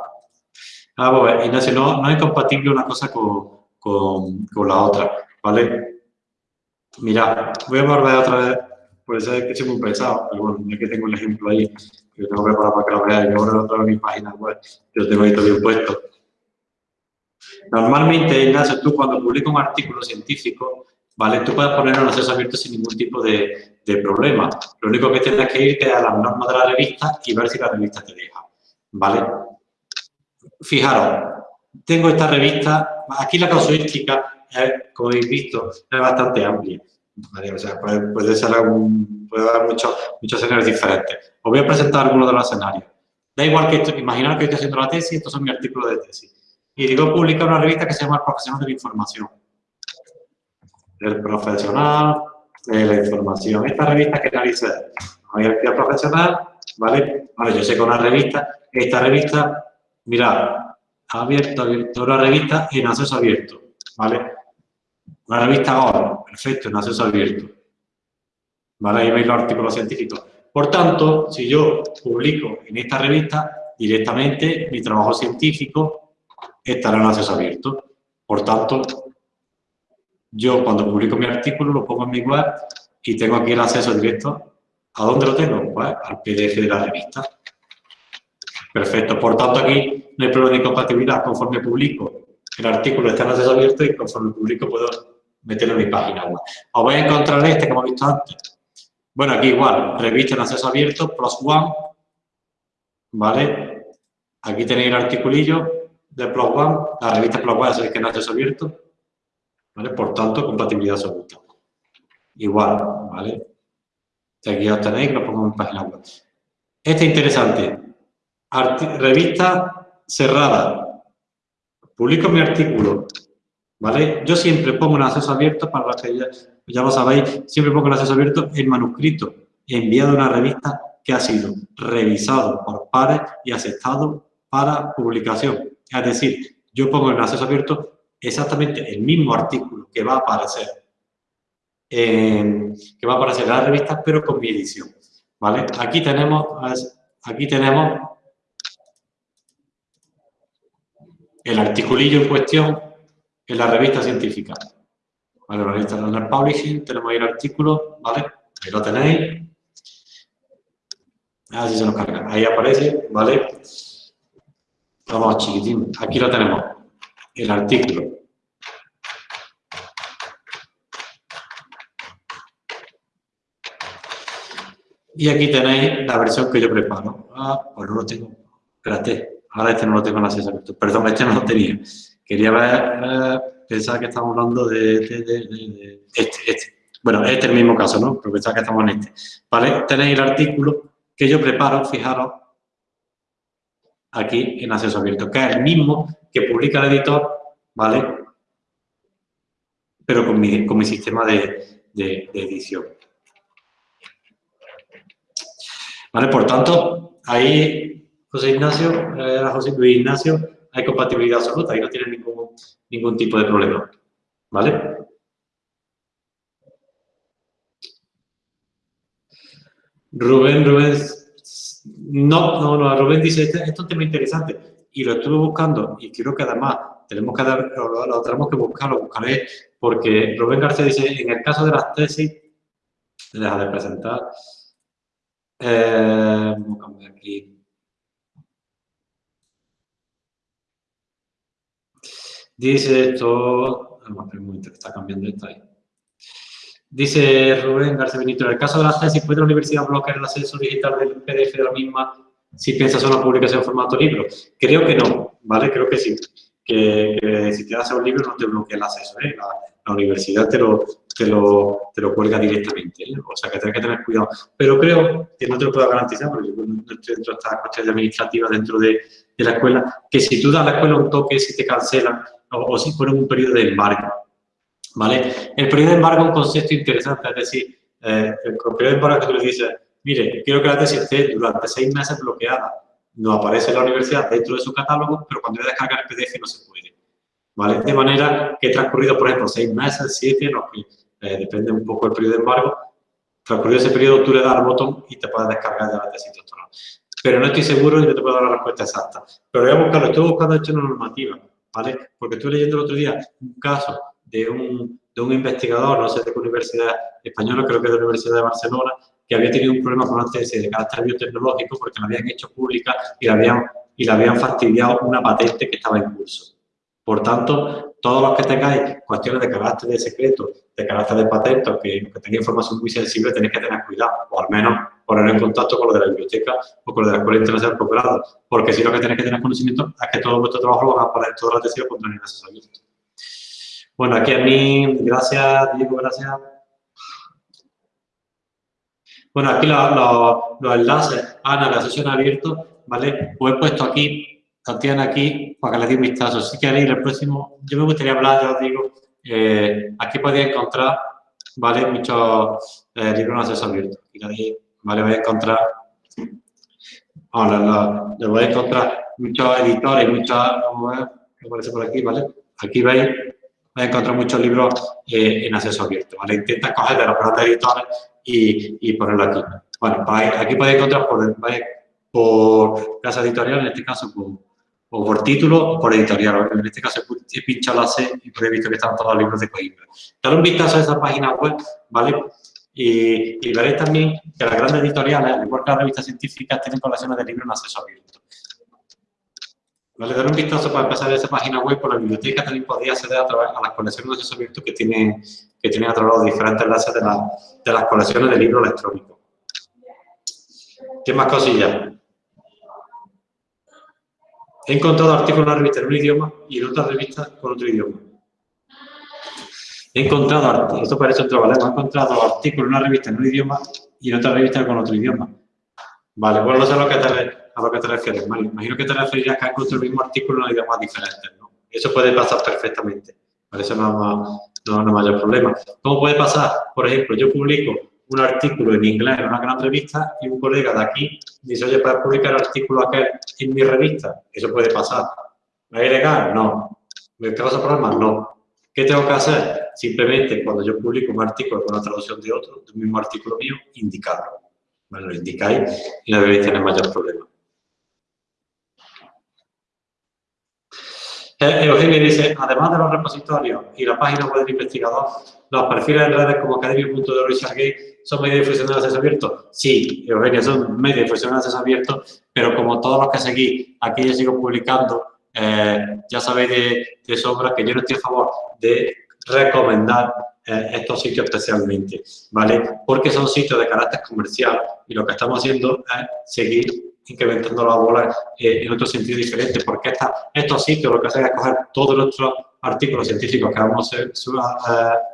S2: Ah, bueno, Ignacio, no, no es compatible una cosa con, con, con la otra, ¿vale? Mira, voy a volver otra vez puede ser que sea muy pesado, pero bueno, ya que tengo un ejemplo ahí, que lo tengo preparado para que lo veáis, yo ahora lo traigo en mi página web, yo tengo ahí todo bien puesto. Normalmente, Ignacio, tú cuando publicas un artículo científico, ¿vale? Tú puedes ponerlo en acceso abierto sin ningún tipo de, problema. Lo único que tienes que irte a las normas de la revista y ver si la revista te deja, ¿vale? Fijaros, tengo esta revista, aquí la casuística, como habéis visto, es bastante amplia. O sea, puede, ser algún, puede haber muchos, muchos escenarios diferentes. Os voy a presentar algunos de los escenarios. Da igual que esto, imaginar que estoy haciendo la tesis, estos son mis artículos de tesis. Y digo, publica una revista que se llama El Profesional de la Información. El Profesional de la Información. Esta revista que analiza, voy a profesional, ¿vale? Vale, yo sé que una revista, esta revista, mirad, abierto, abierto, una revista en acceso abierto, ¿vale? Una revista ahora, perfecto, en acceso abierto. ¿Vale? Ahí veis los artículos científicos. Por tanto, si yo publico en esta revista, directamente mi trabajo científico estará en acceso abierto. Por tanto, yo cuando publico mi artículo lo pongo en mi web y tengo aquí el acceso directo. ¿A dónde lo tengo? Pues al PDF de la revista. Perfecto. Por tanto, aquí no hay problema de incompatibilidad. Conforme publico el artículo está en acceso abierto y conforme publico puedo meterlo en mi página web. Os voy a encontrar este que hemos visto antes. Bueno, aquí igual, revista en acceso abierto, plus one, ¿vale? Aquí tenéis el articulillo de plus one, la revista plus one es que en acceso abierto, ¿vale? Por tanto, compatibilidad absoluta. Igual, ¿vale? Aquí ya tenéis, lo pongo en página web. Este es interesante. revista cerrada. Publico mi artículo ¿vale? Yo siempre pongo en acceso abierto, para los que ya, lo sabéis, siempre pongo en acceso abierto el manuscrito enviado a una revista que ha sido revisado por pares y aceptado para publicación. Es decir, yo pongo en acceso abierto exactamente el mismo artículo que va a aparecer que va a aparecer en la revista, pero con mi edición. ¿Vale? Aquí tenemos, aquí tenemos el articulillo en cuestión en la revista científica. Vale, la revista Journal Publishing, tenemos ahí el artículo, ¿vale? Ahí lo tenéis. Así se nos carga. Ahí aparece, ¿vale? Vamos chiquitín. Aquí lo tenemos, el artículo. Y aquí tenéis la versión que yo preparo. Ah, pues no lo tengo. Espérate, ahora este no lo tengo en acceso abierto. Perdón, este no lo tenía. Quería ver, eh, pensaba que estamos hablando de, este, este. Bueno, este es el mismo caso, ¿no? Pero pensaba que estamos en este. ¿Vale? Tenéis el artículo que yo preparo, fijaros, aquí en acceso abierto, que es el mismo que publica el editor, ¿vale? Pero con mi, con mi sistema de, edición. ¿Vale? Por tanto, ahí José Ignacio, eh, José Luis Ignacio, hay compatibilidad absoluta y no tiene ningún, ningún tipo de problema. ¿Vale? Rubén, Rubén, no, no, no, Rubén dice, este, esto es un tema interesante y lo estuve buscando y creo que además tenemos que dar, lo, tenemos que buscar, lo buscaré, porque Rubén García dice, en el caso de las tesis, deja de presentar, eh, vamos a cambiar aquí, Dice esto, un está cambiando esto ahí. Dice Rubén García Benito, en el caso de las tesis, ¿puede la universidad bloquear el acceso digital del PDF de la misma si piensas en una publicación en formato libro? Creo que no, ¿vale? Creo que sí. Que, si te das un libro no te bloquea el acceso, ¿eh? la, universidad te lo, te lo, te lo cuelga directamente, ¿eh? o sea que tienes que tener cuidado. Pero creo, que no te lo puedo garantizar, porque yo no estoy dentro de estas cuestiones administrativas dentro de, de la escuela, que si tú das a la escuela un toque, si te cancelan, o, si ponen un periodo de embargo. ¿Vale? El periodo de embargo es un concepto interesante, es decir, eh, el periodo de embargo que tú le dices, mire, quiero que la tesis esté durante seis meses bloqueada, no aparece en la universidad dentro de su catálogo, pero cuando voy a descargar el PDF no se puede. ¿Vale? De manera que transcurrido, por ejemplo, seis meses, siete, no, eh, depende un poco del periodo de embargo, transcurrido ese periodo tú le das al botón y te puedes descargar de la tesis doctoral. Pero no estoy seguro y no te puedo dar la respuesta exacta. Pero voy a buscarlo, estoy buscando hecho una normativa ¿vale? Porque estuve leyendo el otro día un caso de un, de un investigador, no sé de qué universidad española, creo que de la Universidad de Barcelona, que había tenido un problema con una tesis de carácter biotecnológico porque la habían hecho pública y la habían, y la habían fastidiado una patente que estaba en curso. Por tanto, todos los que tengáis cuestiones de carácter de secreto, de carácter de patente, que, que tengáis información muy sensible, tenéis que tener cuidado, o al menos poner en contacto con lo de la biblioteca o con lo de la Escuela Internacional de Posgrado, porque si lo que tenéis que tener conocimiento es que todo vuestro trabajo lo van a poner toda la atención contra el asesoramiento. Bueno, aquí a mí, gracias, Diego, gracias. Bueno, aquí los, enlaces a la sesión abierto, ¿vale? Os he puesto aquí, lo tienen aquí para que le dé un vistazo. Si queréis, el próximo, yo me gustaría hablar, ya os digo, eh, aquí podéis encontrar, ¿vale? Muchos eh, libros en acceso abierto. Aquí, ¿vale? Vais a encontrar, ahora le voy a encontrar muchos editores, muchos, vamos a ver, aparece por aquí, ¿vale? Aquí veis vas a encontrar muchos libros eh, en acceso abierto, ¿vale? Intenta coger de los grandes editores y, y ponerlo aquí. Bueno, pues aquí podéis encontrar por, por casa editorial, en este caso por, o por título por editorial. En este caso he pinchado la C y he visto que están todos los libros de Coimbra. Dar un vistazo a esa página web, ¿vale? Y, veréis también que las grandes editoriales, al igual que las revistas científicas, tienen colecciones de libros en acceso abierto. Vale, dar un vistazo para empezar esa página web, por la biblioteca también podría acceder a través a las colecciones de acceso abierto que tienen, que tienen a través de diferentes enlaces de, las colecciones de libros electrónicos. ¿Qué más cosillas? He encontrado artículos en una revista en un idioma y en otra revista con otro idioma. He encontrado, esto parece otro ¿vale? he encontrado artículos en una revista en un idioma y en otra revista con otro idioma. Vale, bueno, no sé lo que te, a lo que te refieres, Mario. Imagino que te referirías que has el mismo artículo en idiomas diferentes, ¿no? Eso puede pasar perfectamente. Por eso no, no, no mayor problema. ¿Cómo puede pasar? Por ejemplo, yo publico un artículo en inglés en una gran revista y un colega de aquí dice, oye, ¿puedes publicar el artículo aquel en mi revista? Eso puede pasar. ¿Es ilegal? No. ¿Me causa problemas? No. ¿Qué tengo que hacer? Simplemente cuando yo publico un artículo con la traducción de otro, de un mismo artículo mío, indicarlo. Bueno, lo indicáis y no debéis tener mayor problema. Eugenio dice, además de los repositorios y la página web del investigador, los perfiles en redes como academia.de Richard Gay son medios de difusión de acceso abierto. Sí, Eugenio, son medios de difusión de acceso abierto, pero como todos los que seguí, aquí yo sigo publicando, eh, ya sabéis de, de, sobra que yo no estoy a favor de recomendar eh, estos sitios especialmente, ¿vale? Porque son sitios de carácter comercial y lo que estamos haciendo es seguir incrementando la bola eh, en otro sentido diferente, porque estos sitios lo que hacen es coger todos nuestros artículos científicos que vamos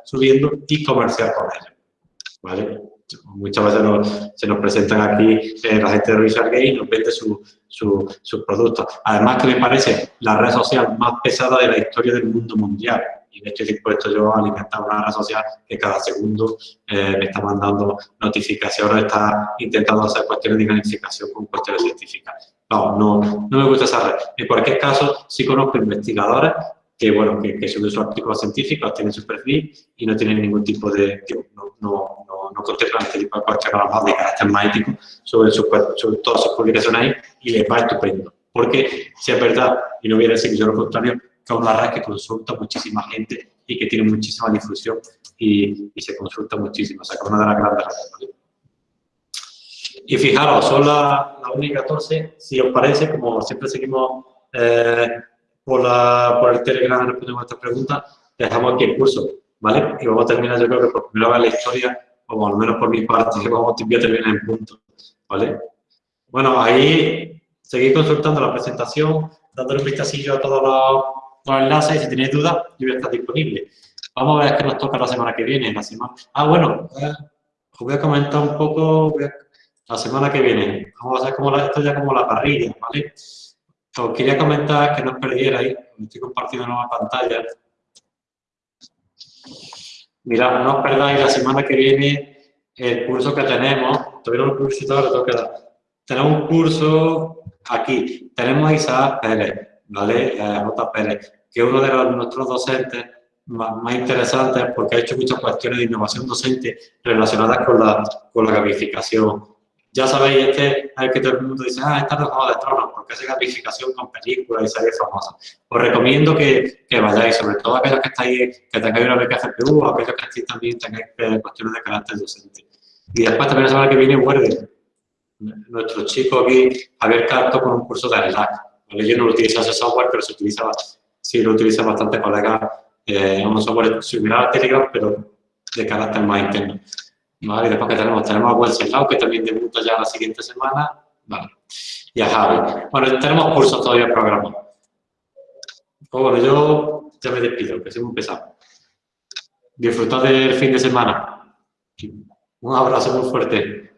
S2: subiendo y comerciar con ellos. Muchas veces se nos presentan aquí eh, la gente de Gay y nos vende sus productos. Además que me parece la red social más pesada de la historia del mundo mundial y estoy dispuesto yo a alimentar una red social que cada segundo eh, me está mandando notificaciones, está intentando hacer cuestiones de identificación con cuestiones científicas. No, no, no me gusta esa red. En cualquier caso, sí conozco investigadores que, bueno, que, que suben sus artículos científicos, tienen su perfil y no tienen ningún tipo de... no, no, no, no contemplan este tipo de cuestiones de carácter mágico sobre, sobre todas sus publicaciones ahí y les va estupendo. Porque si es verdad, y no voy a decir que yo lo contrario, que es una red que consulta muchísima gente y que tiene muchísima difusión y, se consulta muchísimo. O sea, que es una de las grandes redes. Y fijaros, son las la 1 y 14. Si os parece, como siempre seguimos eh, por, la, por el Telegram respondiendo a estas preguntas, dejamos aquí el curso, ¿vale? Y vamos a terminar, yo creo que por primera vez la historia, o al menos por mi parte, [laughs] vamos a terminar en punto, ¿vale? Bueno, ahí seguid consultando la presentación, dándole un vistacillo a todos los los enlaces y si tenéis dudas, yo voy a estar disponible. Vamos a ver qué nos toca la semana que viene. La semana... Ah, bueno, os voy a comentar un poco la semana que viene. Vamos a hacer como la, esto ya como la parrilla, ¿vale? Os quería comentar que no os perdierais, estoy compartiendo nueva pantalla. Mirad, no os perdáis la semana que viene el curso que tenemos. Todavía no lo publicitado, le tengo que dar. Tenemos un curso aquí. Tenemos a Isaac Pérez. ¿Vale? Eh, Pérez, que es uno de los, nuestros docentes más, interesantes porque ha hecho muchas cuestiones de innovación docente relacionadas con la, con la gamificación. Ya sabéis, este es el que todo el mundo dice, ah, está de Juego de Tronos, porque hace gamificación con películas y series famosas. Os recomiendo que, que vayáis, sobre todo aquellos que estáis, que tengáis una beca GPU, aquellos que estáis también tengáis eh, cuestiones de carácter docente. Y después también la semana que viene vuelve nuestro chico aquí, Javier Carto, con un curso de yo no utilizo ese software, pero se utiliza sí lo utilizan bastante colegas eh, un software similar a Telegram, pero de carácter más interno. ¿Vale? Y después que tenemos, tenemos a Wenceslao, que también debuta ya la siguiente semana. Vale. Y a Javi. Bueno, tenemos cursos todavía programados. Pues bueno, yo ya me despido, que soy muy pesado. Disfrutad del fin de semana. Un abrazo muy fuerte.